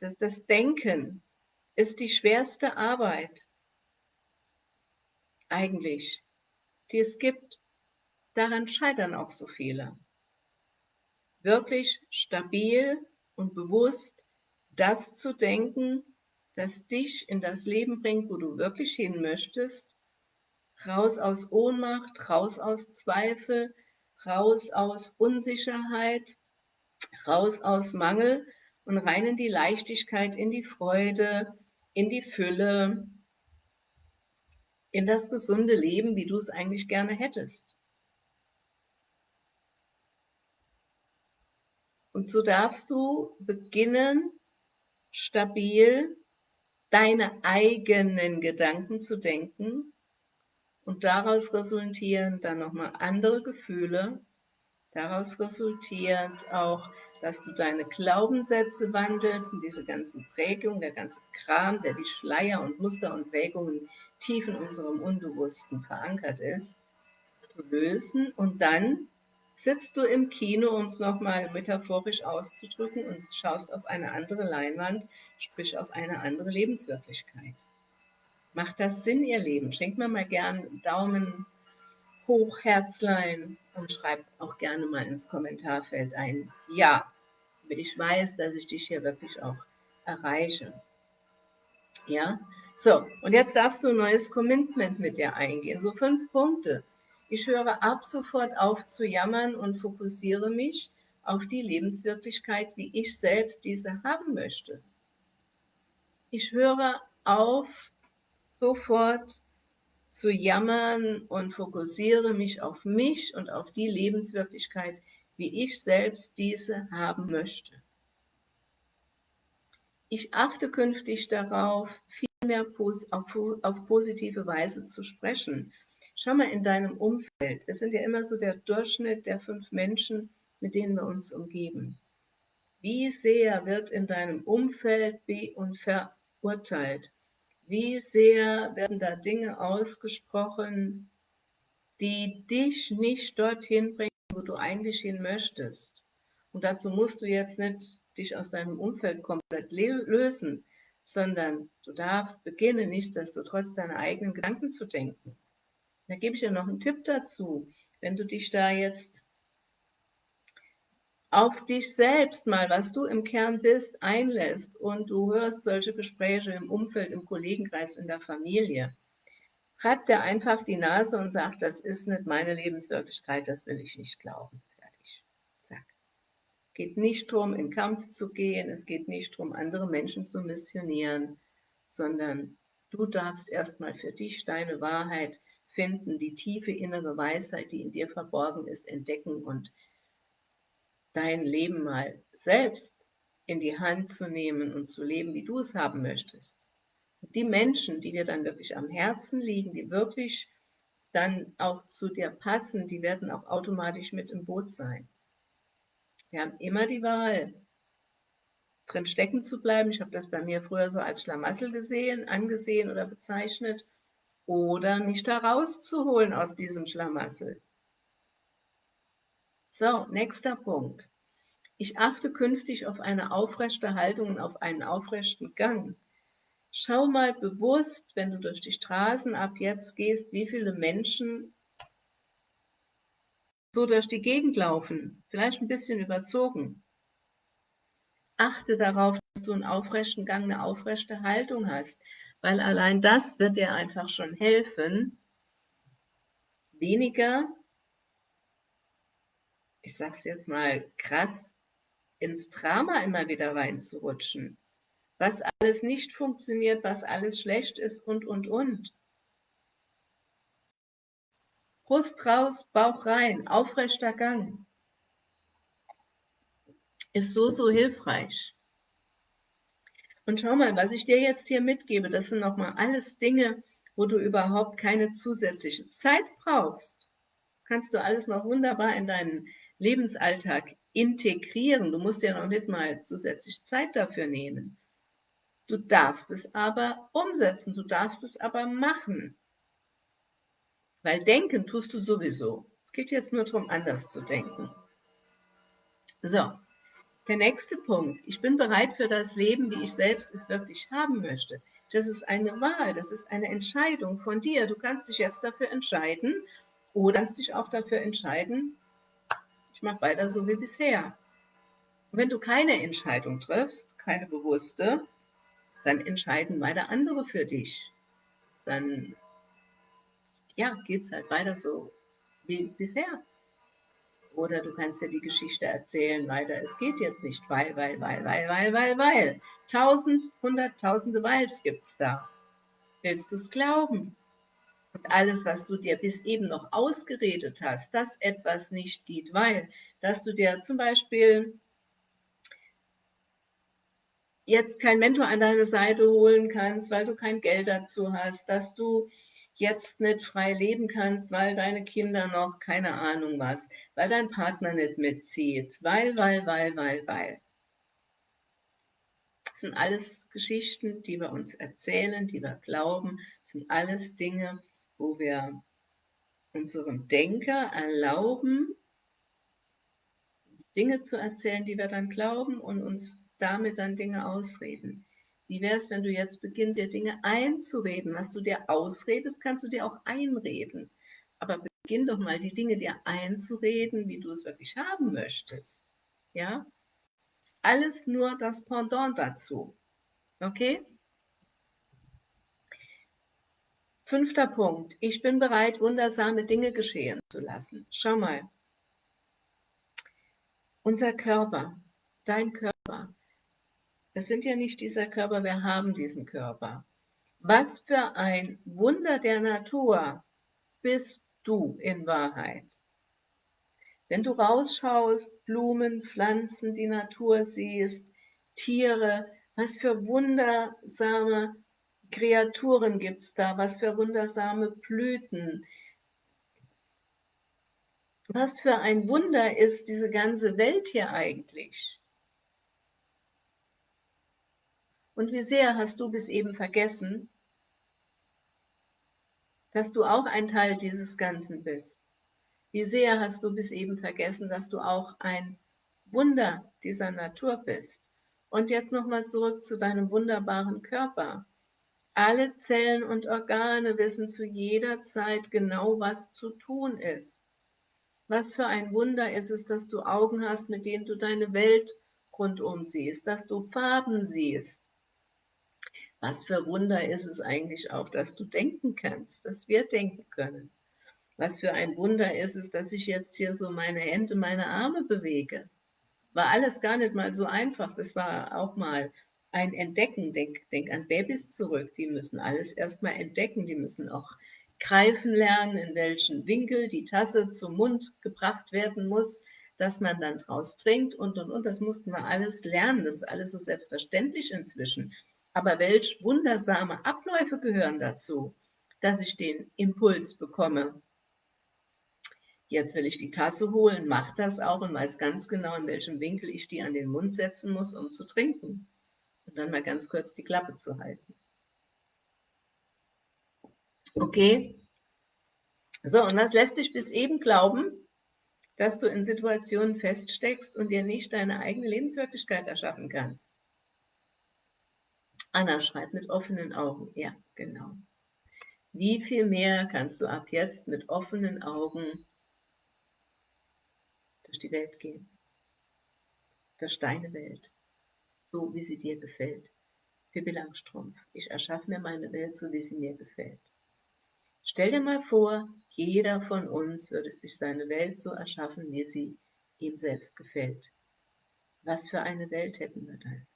das, das Denken ist die schwerste Arbeit eigentlich, die es gibt. Daran scheitern auch so viele. Wirklich stabil und bewusst das zu denken, das dich in das Leben bringt, wo du wirklich hin möchtest, raus aus Ohnmacht, raus aus Zweifel, raus aus Unsicherheit, raus aus Mangel und rein in die Leichtigkeit, in die Freude, in die Fülle, in das gesunde Leben, wie du es eigentlich gerne hättest. Und so darfst du beginnen, stabil deine eigenen Gedanken zu denken und daraus resultieren dann nochmal andere Gefühle, daraus resultierend auch, dass du deine Glaubenssätze wandelst und diese ganzen Prägungen, der ganze Kram, der wie Schleier und Muster und Prägungen tief in unserem Unbewussten verankert ist, zu lösen und dann sitzt du im Kino, um es nochmal metaphorisch auszudrücken, und schaust auf eine andere Leinwand, sprich auf eine andere Lebenswirklichkeit. Macht das Sinn, ihr Leben? Schenkt mir mal gern Daumen hoch, Herzlein und schreibt auch gerne mal ins Kommentarfeld ein Ja, damit ich weiß, dass ich dich hier wirklich auch erreiche. Ja, So, und jetzt darfst du ein neues Commitment mit dir eingehen. So fünf Punkte. Ich höre ab sofort auf zu jammern und fokussiere mich auf die Lebenswirklichkeit, wie ich selbst diese haben möchte. Ich höre auf sofort zu jammern und fokussiere mich auf mich und auf die Lebenswirklichkeit, wie ich selbst diese haben möchte. Ich achte künftig darauf, viel mehr auf, positive Weise zu sprechen. Schau mal in deinem Umfeld. Es sind ja immer so der Durchschnitt der fünf Menschen, mit denen wir uns umgeben. Wie sehr wird in deinem Umfeld be- und verurteilt? Wie sehr werden da Dinge ausgesprochen, die dich nicht dorthin bringen, wo du eigentlich hin möchtest? Und dazu musst du jetzt nicht dich aus deinem Umfeld komplett lösen, sondern du darfst beginnen, nichtsdestotrotz deine eigenen Gedanken zu denken. Da gebe ich dir noch einen Tipp dazu. Wenn du dich da jetzt auf dich selbst mal, was du im Kern bist, einlässt und du hörst solche Gespräche im Umfeld, im Kollegenkreis, in der Familie, treibt dir einfach die Nase und sagt, das ist nicht meine Lebenswirklichkeit, das will ich nicht glauben. Fertig. Zack. Es geht nicht darum, in Kampf zu gehen, es geht nicht darum, andere Menschen zu missionieren, sondern du darfst erstmal für dich deine Wahrheit finden, die tiefe innere Weisheit, die in dir verborgen ist, entdecken und dein Leben mal selbst in die Hand zu nehmen und zu leben, wie du es haben möchtest. Und die Menschen, die dir dann wirklich am Herzen liegen, die wirklich dann auch zu dir passen, die werden auch automatisch mit im Boot sein. Wir haben immer die Wahl, drin stecken zu bleiben. Ich habe das bei mir früher so als Schlamassel gesehen, angesehen oder bezeichnet. Oder mich da rauszuholen aus diesem Schlamassel. So, nächster Punkt. Ich achte künftig auf eine aufrechte Haltung und auf einen aufrechten Gang. Schau mal bewusst, wenn du durch die Straßen ab jetzt gehst, wie viele Menschen so durch die Gegend laufen, vielleicht ein bisschen überzogen. Achte darauf, dass du einen aufrechten Gang, eine aufrechte Haltung hast, weil allein das wird dir einfach schon helfen, weniger ich sag's jetzt mal krass, ins Drama immer wieder reinzurutschen. Was alles nicht funktioniert, was alles schlecht ist und, und, und. Brust raus, Bauch rein, aufrechter Gang. Ist so, so hilfreich. Und schau mal, was ich dir jetzt hier mitgebe, das sind nochmal alles Dinge, wo du überhaupt keine zusätzliche Zeit brauchst. Kannst du alles noch wunderbar in deinen Lebensalltag integrieren. Du musst ja noch nicht mal zusätzlich Zeit dafür nehmen. Du darfst es aber umsetzen, du darfst es aber machen. Weil denken tust du sowieso. Es geht jetzt nur darum, anders zu denken. So, der nächste Punkt. Ich bin bereit für das Leben, wie ich selbst es wirklich haben möchte. Das ist eine Wahl, das ist eine Entscheidung von dir. Du kannst dich jetzt dafür entscheiden oder kannst dich auch dafür entscheiden, ich mache weiter so wie bisher. Und wenn du keine Entscheidung triffst, keine bewusste, dann entscheiden weiter andere für dich. Dann ja, geht es halt weiter so wie bisher. Oder du kannst dir die Geschichte erzählen weiter, es geht jetzt nicht, weil, weil, weil, weil, weil, weil, weil. Tausend, hunderttausende Weils gibt es da. Willst du es glauben? Und alles, was du dir bis eben noch ausgeredet hast, dass etwas nicht geht, weil, dass du dir zum Beispiel jetzt kein Mentor an deine Seite holen kannst, weil du kein Geld dazu hast, dass du jetzt nicht frei leben kannst, weil deine Kinder noch keine Ahnung was, weil dein Partner nicht mitzieht, weil, weil, weil, weil, weil. Das sind alles Geschichten, die wir uns erzählen, die wir glauben, das sind alles Dinge, wo wir unserem Denker erlauben, Dinge zu erzählen, die wir dann glauben und uns damit dann Dinge ausreden. Wie wäre es, wenn du jetzt beginnst, dir Dinge einzureden? Was du dir ausredest, kannst du dir auch einreden. Aber beginn doch mal, die Dinge dir einzureden, wie du es wirklich haben möchtest. Ja? Alles nur das Pendant dazu. Okay? Fünfter Punkt. Ich bin bereit, wundersame Dinge geschehen zu lassen. Schau mal. Unser Körper, dein Körper, es sind ja nicht dieser Körper, wir haben diesen Körper. Was für ein Wunder der Natur bist du in Wahrheit. Wenn du rausschaust, Blumen, Pflanzen, die Natur siehst, Tiere, was für wundersame Kreaturen gibt es da, was für wundersame Blüten. Was für ein Wunder ist diese ganze Welt hier eigentlich? Und wie sehr hast du bis eben vergessen, dass du auch ein Teil dieses Ganzen bist? Wie sehr hast du bis eben vergessen, dass du auch ein Wunder dieser Natur bist? Und jetzt nochmal zurück zu deinem wunderbaren Körper. Alle Zellen und Organe wissen zu jeder Zeit genau, was zu tun ist. Was für ein Wunder ist es, dass du Augen hast, mit denen du deine Welt rundum siehst, dass du Farben siehst. Was für Wunder ist es eigentlich auch, dass du denken kannst, dass wir denken können. Was für ein Wunder ist es, dass ich jetzt hier so meine Hände, meine Arme bewege. War alles gar nicht mal so einfach. Das war auch mal ein Entdecken. Denk, denk an Babys zurück. Die müssen alles erstmal entdecken. Die müssen auch greifen lernen, in welchen Winkel die Tasse zum Mund gebracht werden muss, dass man dann draus trinkt und, und, und. Das mussten wir alles lernen. Das ist alles so selbstverständlich inzwischen. Aber welch wundersame Abläufe gehören dazu, dass ich den Impuls bekomme. Jetzt will ich die Tasse holen, mache das auch und weiß ganz genau, in welchem Winkel ich die an den Mund setzen muss, um zu trinken und dann mal ganz kurz die Klappe zu halten. Okay? So, und was lässt dich bis eben glauben, dass du in Situationen feststeckst und dir nicht deine eigene Lebenswirklichkeit erschaffen kannst? Anna schreibt mit offenen Augen. Ja, genau. Wie viel mehr kannst du ab jetzt mit offenen Augen durch die Welt gehen? Durch deine Welt so wie sie dir gefällt. Pippi Langstrumpf, ich erschaffe mir meine Welt so, wie sie mir gefällt. Stell dir mal vor, jeder von uns würde sich seine Welt so erschaffen, wie sie ihm selbst gefällt. Was für eine Welt hätten wir dann?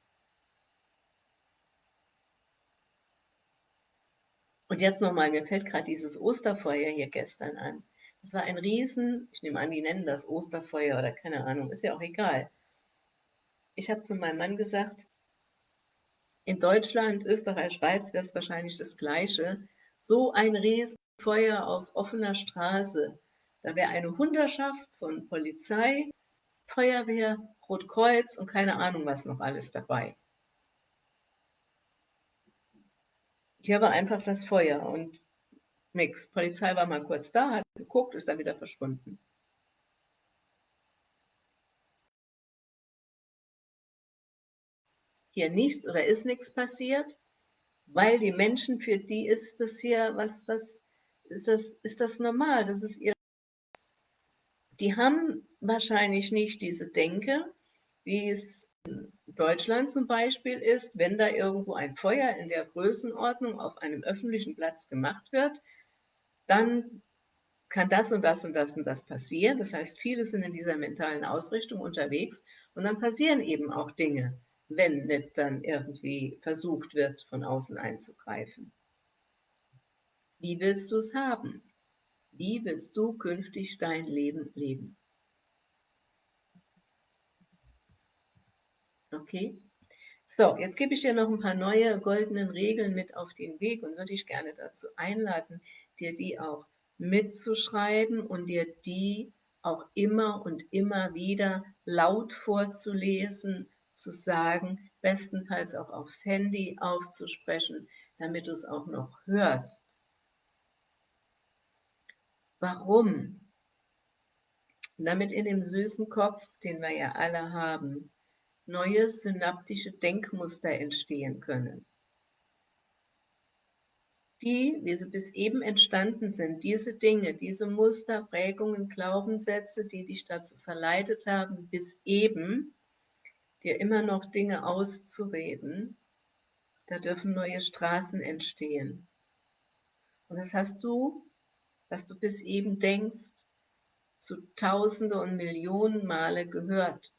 Und jetzt nochmal, mir fällt gerade dieses Osterfeuer hier gestern an. Das war ein Riesen, ich nehme an, die nennen das Osterfeuer oder keine Ahnung, ist ja auch egal ich habe zu meinem Mann gesagt, in Deutschland, Österreich, Schweiz wäre es wahrscheinlich das Gleiche. So ein Riesenfeuer auf offener Straße. Da wäre eine Hunderschaft von Polizei, Feuerwehr, Rotkreuz und keine Ahnung was noch alles dabei. Hier war einfach das Feuer und nichts. Polizei war mal kurz da, hat geguckt, ist dann wieder verschwunden. hier nichts oder ist nichts passiert, weil die Menschen, für die ist das hier, was, was, ist das, ist das normal, das ist ihr, die haben wahrscheinlich nicht diese Denke, wie es Deutschland zum Beispiel ist, wenn da irgendwo ein Feuer in der Größenordnung auf einem öffentlichen Platz gemacht wird, dann kann das und das und das und das passieren. Das heißt, viele sind in dieser mentalen Ausrichtung unterwegs und dann passieren eben auch Dinge wenn nicht dann irgendwie versucht wird, von außen einzugreifen. Wie willst du es haben? Wie willst du künftig dein Leben leben? Okay? So, jetzt gebe ich dir noch ein paar neue goldenen Regeln mit auf den Weg und würde ich gerne dazu einladen, dir die auch mitzuschreiben und dir die auch immer und immer wieder laut vorzulesen zu sagen, bestenfalls auch aufs Handy aufzusprechen, damit du es auch noch hörst. Warum? Damit in dem süßen Kopf, den wir ja alle haben, neue synaptische Denkmuster entstehen können. Die, wie sie bis eben entstanden sind, diese Dinge, diese Muster, Prägungen, Glaubenssätze, die dich dazu verleitet haben, bis eben dir immer noch Dinge auszureden, da dürfen neue Straßen entstehen. Und das hast du, was du bis eben denkst, zu Tausende und Millionen Male gehört.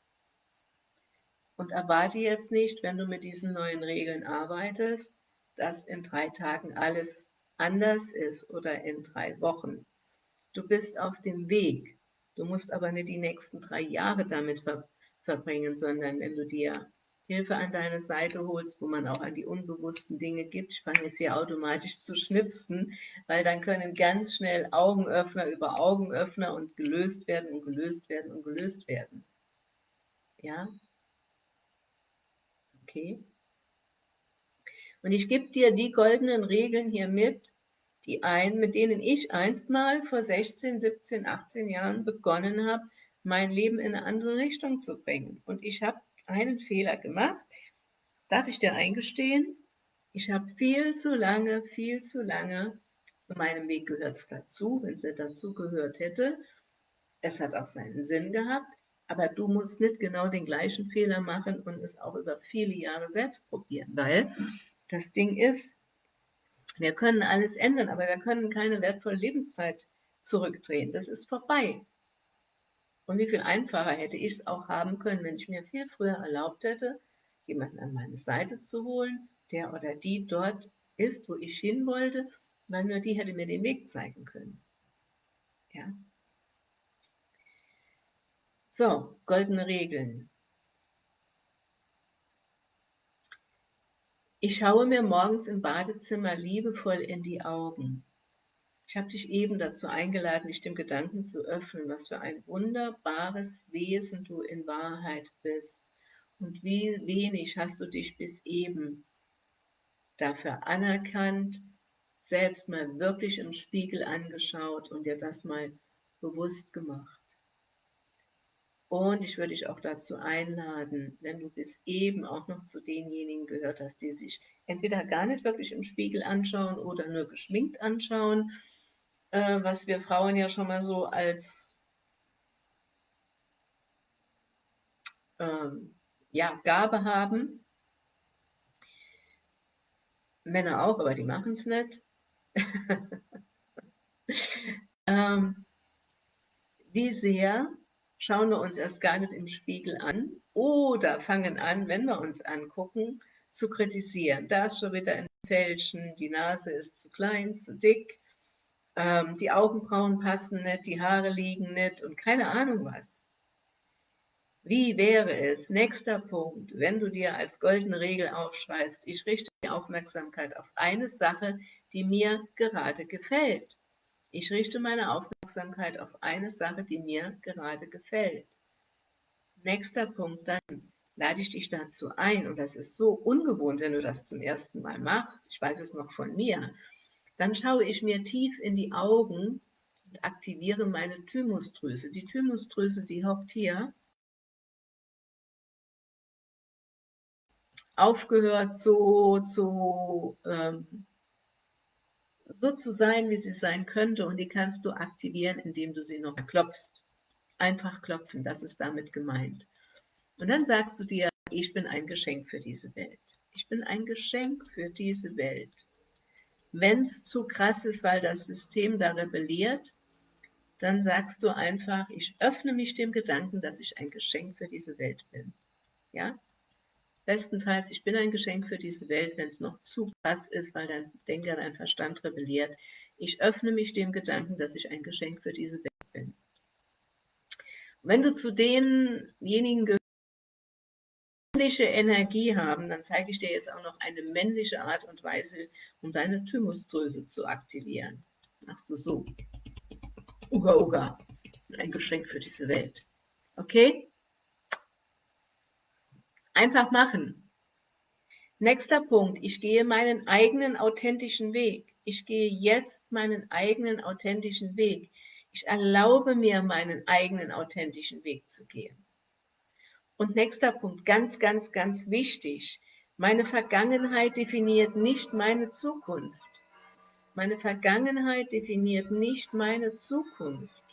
Und erwarte jetzt nicht, wenn du mit diesen neuen Regeln arbeitest, dass in drei Tagen alles anders ist oder in drei Wochen. Du bist auf dem Weg. Du musst aber nicht die nächsten drei Jahre damit ver verbringen, sondern wenn du dir Hilfe an deine Seite holst, wo man auch an die unbewussten Dinge gibt. Ich fange jetzt hier automatisch zu schnipsen, weil dann können ganz schnell Augenöffner über Augenöffner und gelöst werden und gelöst werden und gelöst werden. Ja? Okay. Und ich gebe dir die goldenen Regeln hier mit, die ein, mit denen ich einst mal vor 16, 17, 18 Jahren begonnen habe, mein Leben in eine andere Richtung zu bringen. Und ich habe einen Fehler gemacht, darf ich dir eingestehen, ich habe viel zu lange, viel zu lange, zu meinem Weg gehört es dazu, wenn es dazu gehört hätte, es hat auch seinen Sinn gehabt, aber du musst nicht genau den gleichen Fehler machen und es auch über viele Jahre selbst probieren, weil das Ding ist, wir können alles ändern, aber wir können keine wertvolle Lebenszeit zurückdrehen. Das ist vorbei. Und wie viel einfacher hätte ich es auch haben können, wenn ich mir viel früher erlaubt hätte, jemanden an meine Seite zu holen, der oder die dort ist, wo ich hin wollte, weil nur die hätte mir den Weg zeigen können. Ja. So, goldene Regeln. Ich schaue mir morgens im Badezimmer liebevoll in die Augen. Ich habe dich eben dazu eingeladen, dich dem Gedanken zu öffnen, was für ein wunderbares Wesen du in Wahrheit bist und wie wenig hast du dich bis eben dafür anerkannt, selbst mal wirklich im Spiegel angeschaut und dir das mal bewusst gemacht. Und ich würde dich auch dazu einladen, wenn du bis eben auch noch zu denjenigen gehört hast, die sich entweder gar nicht wirklich im Spiegel anschauen oder nur geschminkt anschauen, äh, was wir Frauen ja schon mal so als ähm, ja, Gabe haben. Männer auch, aber die machen es nicht. ähm, wie sehr schauen wir uns erst gar nicht im Spiegel an oder fangen an, wenn wir uns angucken, zu kritisieren. Da ist schon wieder ein Fälschen, die Nase ist zu klein, zu dick, ähm, die Augenbrauen passen nicht, die Haare liegen nicht und keine Ahnung was. Wie wäre es, nächster Punkt, wenn du dir als goldene Regel aufschreibst, ich richte die Aufmerksamkeit auf eine Sache, die mir gerade gefällt. Ich richte meine Aufmerksamkeit auf eine Sache, die mir gerade gefällt. Nächster Punkt, dann lade ich dich dazu ein, und das ist so ungewohnt, wenn du das zum ersten Mal machst, ich weiß es noch von mir, dann schaue ich mir tief in die Augen und aktiviere meine Thymusdrüse. Die Thymusdrüse, die hockt hier. Aufgehört so zu, ähm, so zu sein, wie sie sein könnte und die kannst du aktivieren, indem du sie noch klopfst. Einfach klopfen, das ist damit gemeint. Und dann sagst du dir, ich bin ein Geschenk für diese Welt. Ich bin ein Geschenk für diese Welt. Wenn es zu krass ist, weil das System da rebelliert, dann sagst du einfach, ich öffne mich dem Gedanken, dass ich ein Geschenk für diese Welt bin. Ja? Bestenfalls, ich bin ein Geschenk für diese Welt, wenn es noch zu krass ist, weil dein Denker, dein Verstand rebelliert. Ich öffne mich dem Gedanken, dass ich ein Geschenk für diese Welt bin. wenn du zu denjenigen gehörst, männliche Energie haben, dann zeige ich dir jetzt auch noch eine männliche Art und Weise, um deine Thymusdrüse zu aktivieren. Machst du so. Uga, uga. Ein Geschenk für diese Welt. Okay? Einfach machen. Nächster Punkt. Ich gehe meinen eigenen authentischen Weg. Ich gehe jetzt meinen eigenen authentischen Weg. Ich erlaube mir, meinen eigenen authentischen Weg zu gehen. Und nächster Punkt, ganz, ganz, ganz wichtig. Meine Vergangenheit definiert nicht meine Zukunft. Meine Vergangenheit definiert nicht meine Zukunft.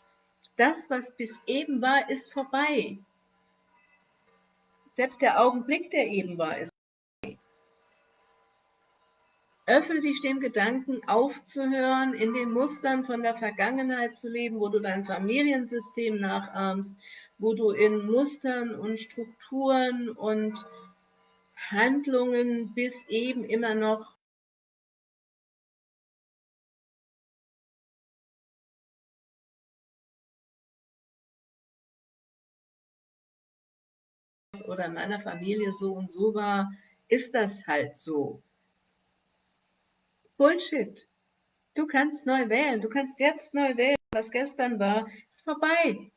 Das, was bis eben war, ist vorbei. Selbst der Augenblick, der eben war, ist vorbei. Öffne dich dem Gedanken, aufzuhören, in den Mustern von der Vergangenheit zu leben, wo du dein Familiensystem nachahmst, wo du in Mustern und Strukturen und Handlungen bis eben immer noch oder in meiner Familie so und so war, ist das halt so. Bullshit. Du kannst neu wählen. Du kannst jetzt neu wählen. Was gestern war, ist vorbei.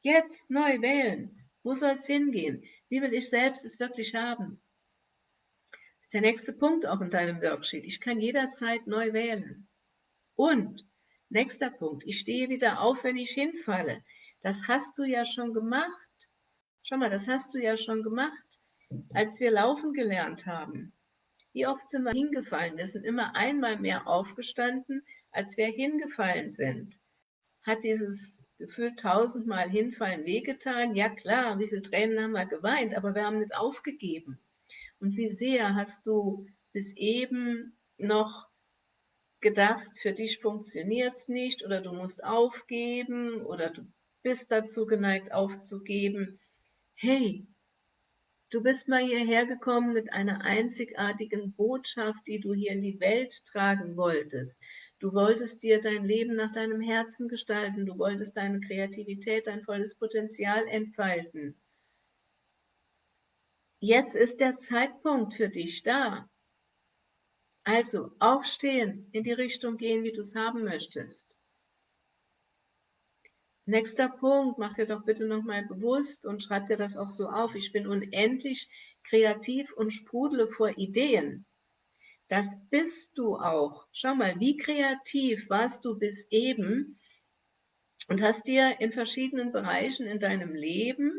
Jetzt neu wählen. Wo soll es hingehen? Wie will ich selbst es wirklich haben? Das ist der nächste Punkt auch in deinem Worksheet. Ich kann jederzeit neu wählen. Und, nächster Punkt, ich stehe wieder auf, wenn ich hinfalle. Das hast du ja schon gemacht. Schau mal, das hast du ja schon gemacht, als wir laufen gelernt haben. Wie oft sind wir hingefallen? Wir sind immer einmal mehr aufgestanden, als wir hingefallen sind. Hat dieses Gefühl tausendmal hinfallen wehgetan? Ja klar, wie viele Tränen haben wir geweint, aber wir haben nicht aufgegeben. Und wie sehr hast du bis eben noch gedacht, für dich funktioniert es nicht oder du musst aufgeben oder du bist dazu geneigt aufzugeben. Hey, Du bist mal hierher gekommen mit einer einzigartigen Botschaft, die du hier in die Welt tragen wolltest. Du wolltest dir dein Leben nach deinem Herzen gestalten. Du wolltest deine Kreativität, dein volles Potenzial entfalten. Jetzt ist der Zeitpunkt für dich da. Also aufstehen, in die Richtung gehen, wie du es haben möchtest. Nächster Punkt, mach dir doch bitte nochmal bewusst und schreib dir das auch so auf. Ich bin unendlich kreativ und sprudele vor Ideen. Das bist du auch. Schau mal, wie kreativ warst du bis eben und hast dir in verschiedenen Bereichen in deinem Leben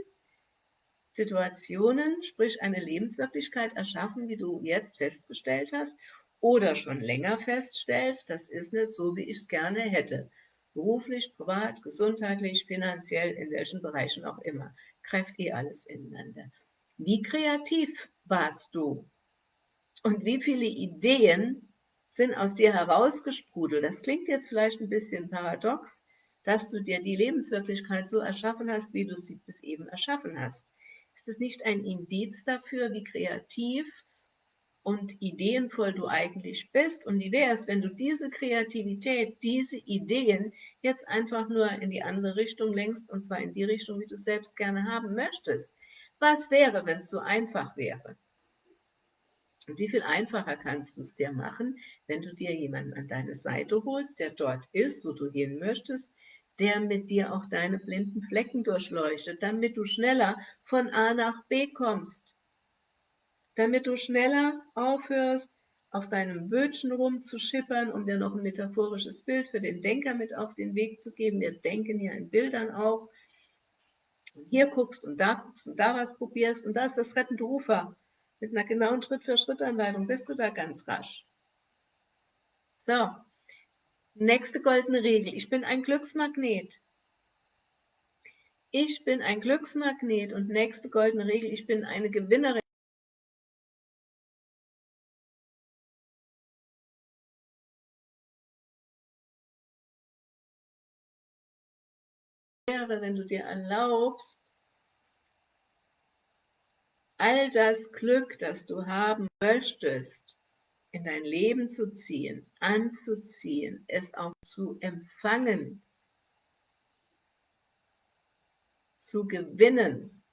Situationen, sprich eine Lebenswirklichkeit erschaffen, wie du jetzt festgestellt hast oder schon länger feststellst, das ist nicht so, wie ich es gerne hätte beruflich, privat, gesundheitlich, finanziell, in welchen Bereichen auch immer, greift eh alles ineinander. Wie kreativ warst du? Und wie viele Ideen sind aus dir herausgesprudelt? Das klingt jetzt vielleicht ein bisschen paradox, dass du dir die Lebenswirklichkeit so erschaffen hast, wie du sie bis eben erschaffen hast. Ist es nicht ein Indiz dafür, wie kreativ und ideenvoll du eigentlich bist und wie wäre es, wenn du diese Kreativität, diese Ideen jetzt einfach nur in die andere Richtung lenkst und zwar in die Richtung, wie du es selbst gerne haben möchtest. Was wäre, wenn es so einfach wäre? Und wie viel einfacher kannst du es dir machen, wenn du dir jemanden an deine Seite holst, der dort ist, wo du hin möchtest, der mit dir auch deine blinden Flecken durchleuchtet, damit du schneller von A nach B kommst damit du schneller aufhörst, auf deinem Bötchen rumzuschippern, um dir noch ein metaphorisches Bild für den Denker mit auf den Weg zu geben. Wir denken ja in Bildern auch. Und hier guckst und da guckst und da was probierst und da ist das rettende Ufer. Mit einer genauen Schritt-für-Schritt-Anleitung bist du da ganz rasch. So, nächste goldene Regel. Ich bin ein Glücksmagnet. Ich bin ein Glücksmagnet und nächste goldene Regel. Ich bin eine Gewinnerin. Wäre, wenn du dir erlaubst, all das Glück, das du haben möchtest, in dein Leben zu ziehen, anzuziehen, es auch zu empfangen, zu gewinnen.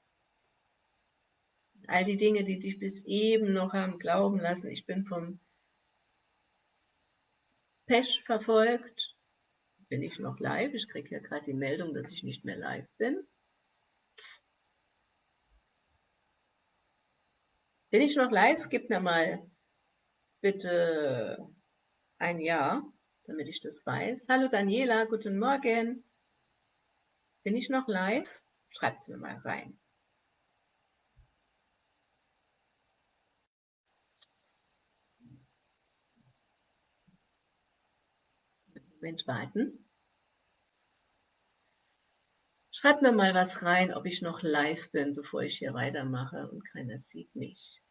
All die Dinge, die dich bis eben noch haben glauben lassen, ich bin vom Pech verfolgt, bin ich noch live? Ich kriege ja gerade die Meldung, dass ich nicht mehr live bin. Bin ich noch live? Gib mir mal bitte ein Ja, damit ich das weiß. Hallo Daniela, guten Morgen. Bin ich noch live? Schreibt es mir mal rein. Warten. Schreibt mir mal was rein, ob ich noch live bin, bevor ich hier weitermache und keiner sieht mich.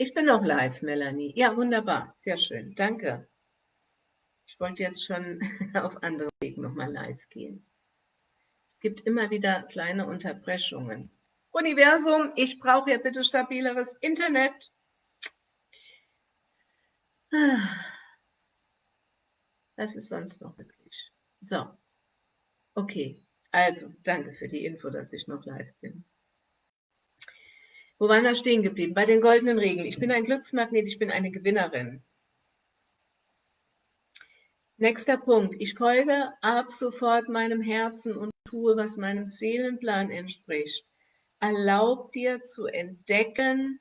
Ich bin noch live, Melanie. Ja, wunderbar. Sehr schön. Danke. Ich wollte jetzt schon auf andere Wegen nochmal live gehen. Es gibt immer wieder kleine Unterbrechungen. Universum, ich brauche ja bitte stabileres Internet. Was ist sonst noch möglich? So, okay. Also, danke für die Info, dass ich noch live bin. Wo waren wir stehen geblieben? Bei den goldenen Regeln. Ich bin ein Glücksmagnet, ich bin eine Gewinnerin. Nächster Punkt. Ich folge ab sofort meinem Herzen und tue, was meinem Seelenplan entspricht. Erlaub dir zu entdecken,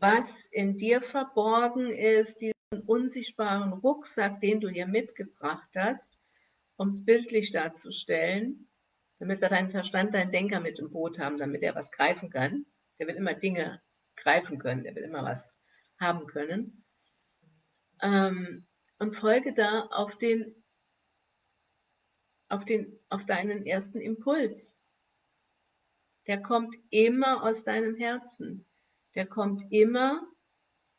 was in dir verborgen ist, diesen unsichtbaren Rucksack, den du hier mitgebracht hast, um es bildlich darzustellen, damit wir deinen Verstand, deinen Denker mit im Boot haben, damit er was greifen kann. Der will immer Dinge greifen können, der will immer was haben können. Ähm, und folge da auf den, auf den, auf deinen ersten Impuls. Der kommt immer aus deinem Herzen. Der kommt immer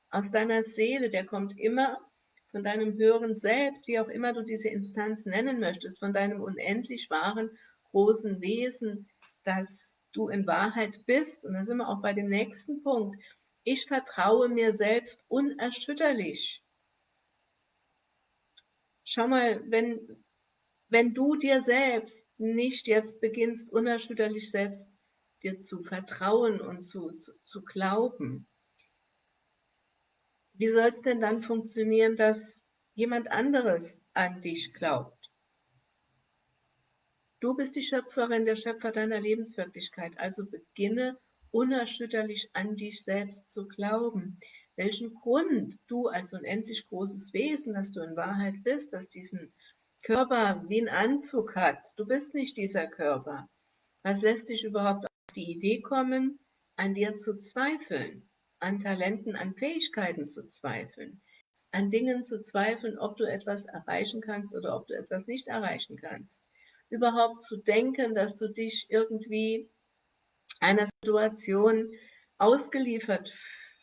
aus deiner Seele. Der kommt immer von deinem höheren Selbst, wie auch immer du diese Instanz nennen möchtest, von deinem unendlich wahren, großen Wesen, das du in Wahrheit bist. Und da sind wir auch bei dem nächsten Punkt. Ich vertraue mir selbst unerschütterlich. Schau mal, wenn, wenn du dir selbst nicht jetzt beginnst, unerschütterlich selbst dir zu vertrauen und zu, zu, zu glauben, wie soll es denn dann funktionieren, dass jemand anderes an dich glaubt? Du bist die Schöpferin, der Schöpfer deiner Lebenswirklichkeit, also beginne unerschütterlich an dich selbst zu glauben. Welchen Grund du als unendlich großes Wesen, das du in Wahrheit bist, das diesen Körper wie ein Anzug hat. Du bist nicht dieser Körper. Was lässt dich überhaupt auf die Idee kommen, an dir zu zweifeln, an Talenten, an Fähigkeiten zu zweifeln, an Dingen zu zweifeln, ob du etwas erreichen kannst oder ob du etwas nicht erreichen kannst überhaupt zu denken, dass du dich irgendwie einer Situation ausgeliefert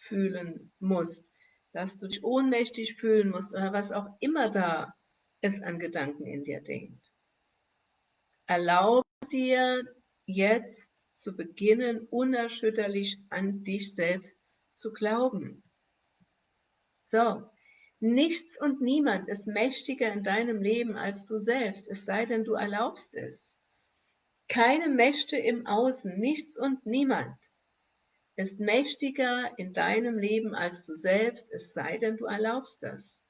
fühlen musst, dass du dich ohnmächtig fühlen musst oder was auch immer da es an Gedanken in dir denkt. Erlaube dir jetzt zu beginnen, unerschütterlich an dich selbst zu glauben. So, Nichts und niemand ist mächtiger in deinem Leben als du selbst, es sei denn, du erlaubst es. Keine Mächte im Außen, nichts und niemand ist mächtiger in deinem Leben als du selbst, es sei denn, du erlaubst das.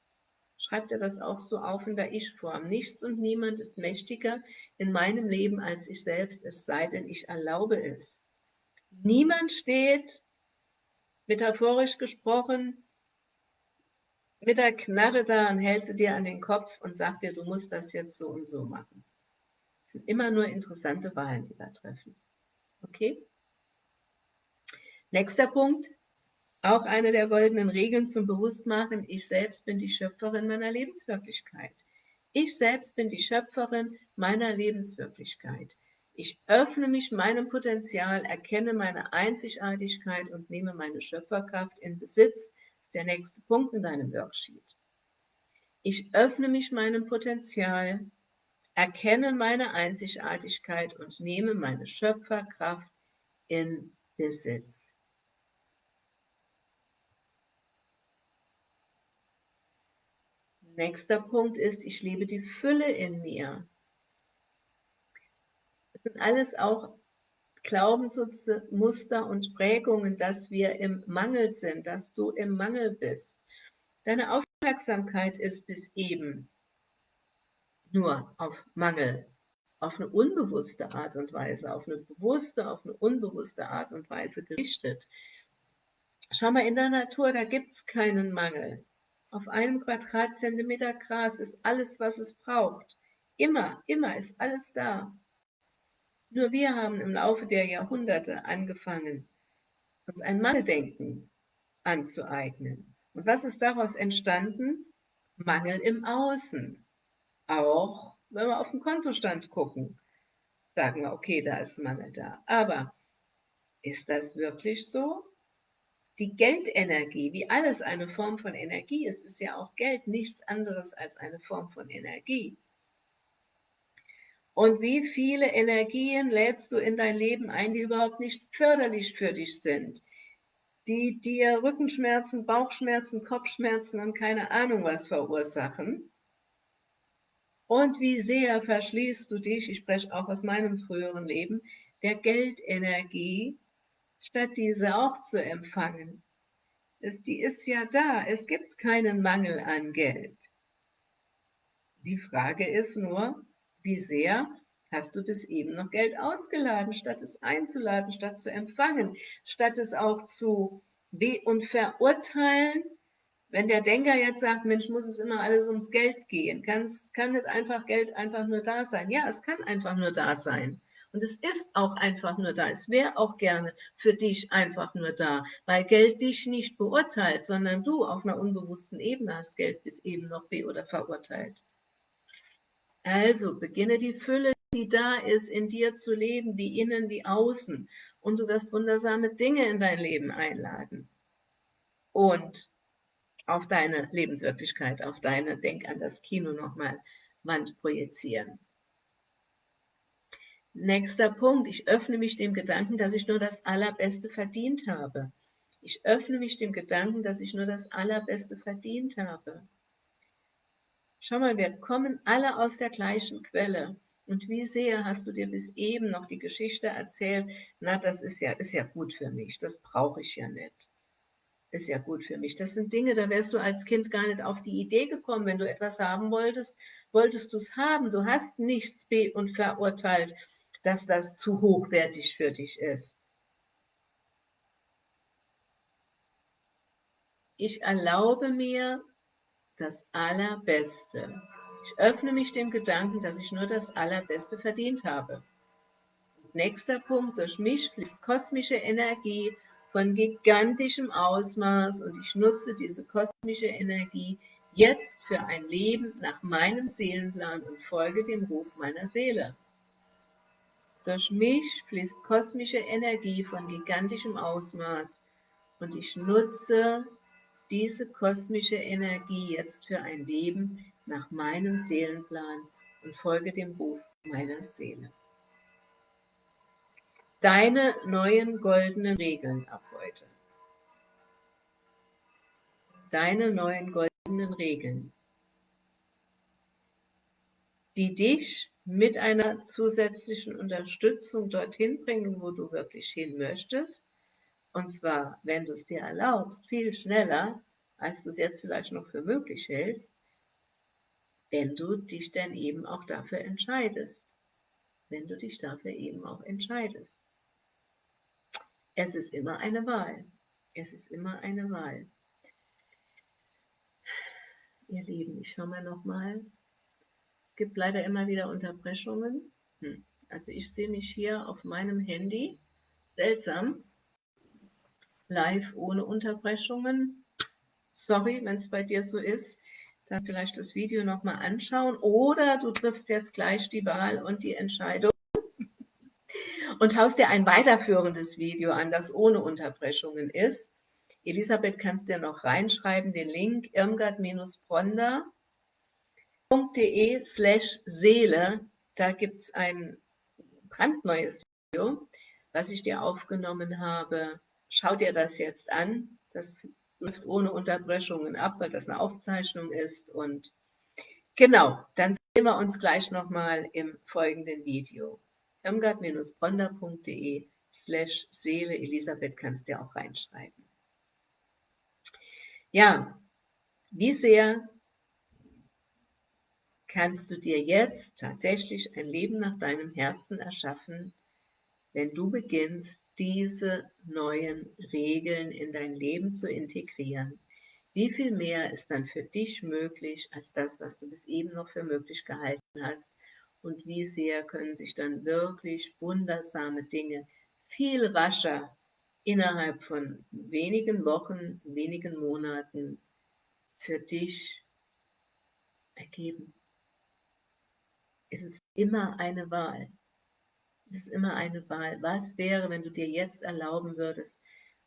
Schreib dir das auch so auf in der Ich-Form. Nichts und niemand ist mächtiger in meinem Leben als ich selbst, es sei denn, ich erlaube es. Niemand steht, metaphorisch gesprochen, mit der Knarre da und hält sie dir an den Kopf und sagt dir, du musst das jetzt so und so machen. Es sind immer nur interessante Wahlen, die wir treffen. Okay? Nächster Punkt, auch eine der goldenen Regeln zum Bewusstmachen, ich selbst bin die Schöpferin meiner Lebenswirklichkeit. Ich selbst bin die Schöpferin meiner Lebenswirklichkeit. Ich öffne mich meinem Potenzial, erkenne meine Einzigartigkeit und nehme meine Schöpferkraft in Besitz, der nächste Punkt in deinem Worksheet. Ich öffne mich meinem Potenzial, erkenne meine Einzigartigkeit und nehme meine Schöpferkraft in Besitz. Nächster Punkt ist, ich lebe die Fülle in mir. Das sind alles auch Glaubensmuster und Prägungen, dass wir im Mangel sind, dass du im Mangel bist. Deine Aufmerksamkeit ist bis eben nur auf Mangel, auf eine unbewusste Art und Weise, auf eine bewusste, auf eine unbewusste Art und Weise gerichtet. Schau mal in der Natur, da gibt es keinen Mangel. Auf einem Quadratzentimeter Gras ist alles, was es braucht. Immer, immer ist alles da. Nur wir haben im Laufe der Jahrhunderte angefangen, uns ein Mangeldenken anzueignen. Und was ist daraus entstanden? Mangel im Außen. Auch wenn wir auf den Kontostand gucken, sagen wir, okay, da ist Mangel da. Aber ist das wirklich so? die Geldenergie, wie alles eine Form von Energie ist, ist ja auch Geld nichts anderes als eine Form von Energie. Und wie viele Energien lädst du in dein Leben ein, die überhaupt nicht förderlich für dich sind, die dir Rückenschmerzen, Bauchschmerzen, Kopfschmerzen und keine Ahnung was verursachen? Und wie sehr verschließt du dich, ich spreche auch aus meinem früheren Leben, der Geldenergie, statt diese auch zu empfangen. Es, die ist ja da, es gibt keinen Mangel an Geld. Die Frage ist nur, wie sehr hast du bis eben noch Geld ausgeladen, statt es einzuladen, statt zu empfangen, statt es auch zu be- und verurteilen, wenn der Denker jetzt sagt, Mensch, muss es immer alles ums Geld gehen, kann, kann nicht einfach Geld einfach nur da sein. Ja, es kann einfach nur da sein. Und es ist auch einfach nur da. Es wäre auch gerne für dich einfach nur da, weil Geld dich nicht beurteilt, sondern du auf einer unbewussten Ebene hast Geld bis eben noch be- oder verurteilt. Also beginne die Fülle, die da ist, in dir zu leben, wie innen wie außen. Und du wirst wundersame Dinge in dein Leben einladen. Und auf deine Lebenswirklichkeit, auf deine, denk an das Kino nochmal, Wand projizieren. Nächster Punkt, ich öffne mich dem Gedanken, dass ich nur das Allerbeste verdient habe. Ich öffne mich dem Gedanken, dass ich nur das Allerbeste verdient habe. Schau mal, wir kommen alle aus der gleichen Quelle. Und wie sehr hast du dir bis eben noch die Geschichte erzählt, na, das ist ja, ist ja gut für mich, das brauche ich ja nicht ist ja gut für mich. Das sind Dinge, da wärst du als Kind gar nicht auf die Idee gekommen. Wenn du etwas haben wolltest, wolltest du es haben. Du hast nichts be- und verurteilt, dass das zu hochwertig für dich ist. Ich erlaube mir das Allerbeste. Ich öffne mich dem Gedanken, dass ich nur das Allerbeste verdient habe. Nächster Punkt, durch mich fließt kosmische Energie von gigantischem Ausmaß und ich nutze diese kosmische Energie jetzt für ein Leben nach meinem Seelenplan und folge dem Ruf meiner Seele. Durch mich fließt kosmische Energie von gigantischem Ausmaß und ich nutze diese kosmische Energie jetzt für ein Leben nach meinem Seelenplan und folge dem Ruf meiner Seele deine neuen goldenen Regeln ab heute. Deine neuen goldenen Regeln, die dich mit einer zusätzlichen Unterstützung dorthin bringen, wo du wirklich hin möchtest. Und zwar, wenn du es dir erlaubst, viel schneller, als du es jetzt vielleicht noch für möglich hältst, wenn du dich dann eben auch dafür entscheidest. Wenn du dich dafür eben auch entscheidest. Es ist immer eine Wahl. Es ist immer eine Wahl. Ihr Lieben, ich schaue mal nochmal. Es gibt leider immer wieder Unterbrechungen. Hm. Also ich sehe mich hier auf meinem Handy. Seltsam. Live ohne Unterbrechungen. Sorry, wenn es bei dir so ist. Dann vielleicht das Video nochmal anschauen. Oder du triffst jetzt gleich die Wahl und die Entscheidung und haust dir ein weiterführendes Video an, das ohne Unterbrechungen ist. Elisabeth, kannst dir noch reinschreiben, den Link irmgard-bronder.de slash Seele. Da gibt es ein brandneues Video, was ich dir aufgenommen habe. Schau dir das jetzt an. Das läuft ohne Unterbrechungen ab, weil das eine Aufzeichnung ist. Und genau, dann sehen wir uns gleich nochmal im folgenden Video irmgard-bronder.de slash Seele. Elisabeth kannst du auch reinschreiben. Ja, wie sehr kannst du dir jetzt tatsächlich ein Leben nach deinem Herzen erschaffen, wenn du beginnst, diese neuen Regeln in dein Leben zu integrieren. Wie viel mehr ist dann für dich möglich als das, was du bis eben noch für möglich gehalten hast? und wie sehr können sich dann wirklich wundersame Dinge viel rascher innerhalb von wenigen Wochen, wenigen Monaten für dich ergeben. Es ist immer eine Wahl. Es ist immer eine Wahl. Was wäre, wenn du dir jetzt erlauben würdest,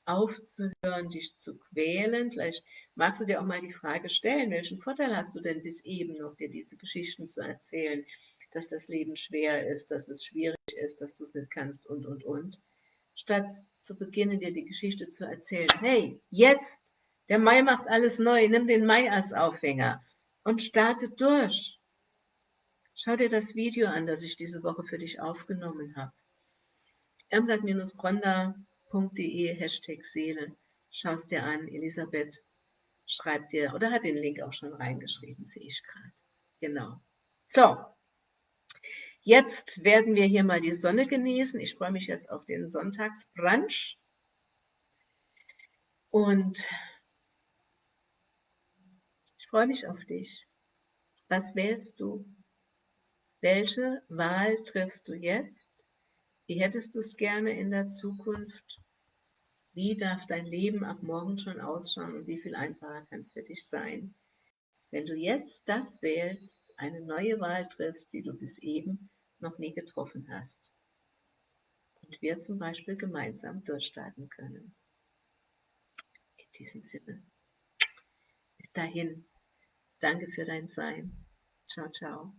aufzuhören, dich zu quälen. Vielleicht magst du dir auch mal die Frage stellen, welchen Vorteil hast du denn bis eben noch, dir diese Geschichten zu erzählen, dass das Leben schwer ist, dass es schwierig ist, dass du es nicht kannst und, und, und. Statt zu beginnen, dir die Geschichte zu erzählen, hey, jetzt, der Mai macht alles neu, nimm den Mai als Aufhänger und starte durch. Schau dir das Video an, das ich diese Woche für dich aufgenommen habe. irmgard-bronda.de Hashtag Seele. Schau es dir an. Elisabeth schreibt dir, oder hat den Link auch schon reingeschrieben, sehe ich gerade. Genau. So, jetzt werden wir hier mal die Sonne genießen. Ich freue mich jetzt auf den Sonntagsbrunch. Und ich freue mich auf dich. Was wählst du? Welche Wahl triffst du jetzt? Wie hättest du es gerne in der Zukunft? Wie darf dein Leben ab morgen schon ausschauen und wie viel einfacher kann es für dich sein? Wenn du jetzt das wählst, eine neue Wahl triffst, die du bis eben noch nie getroffen hast. Und wir zum Beispiel gemeinsam durchstarten können. In diesem Sinne. Bis dahin. Danke für dein Sein. Ciao, ciao.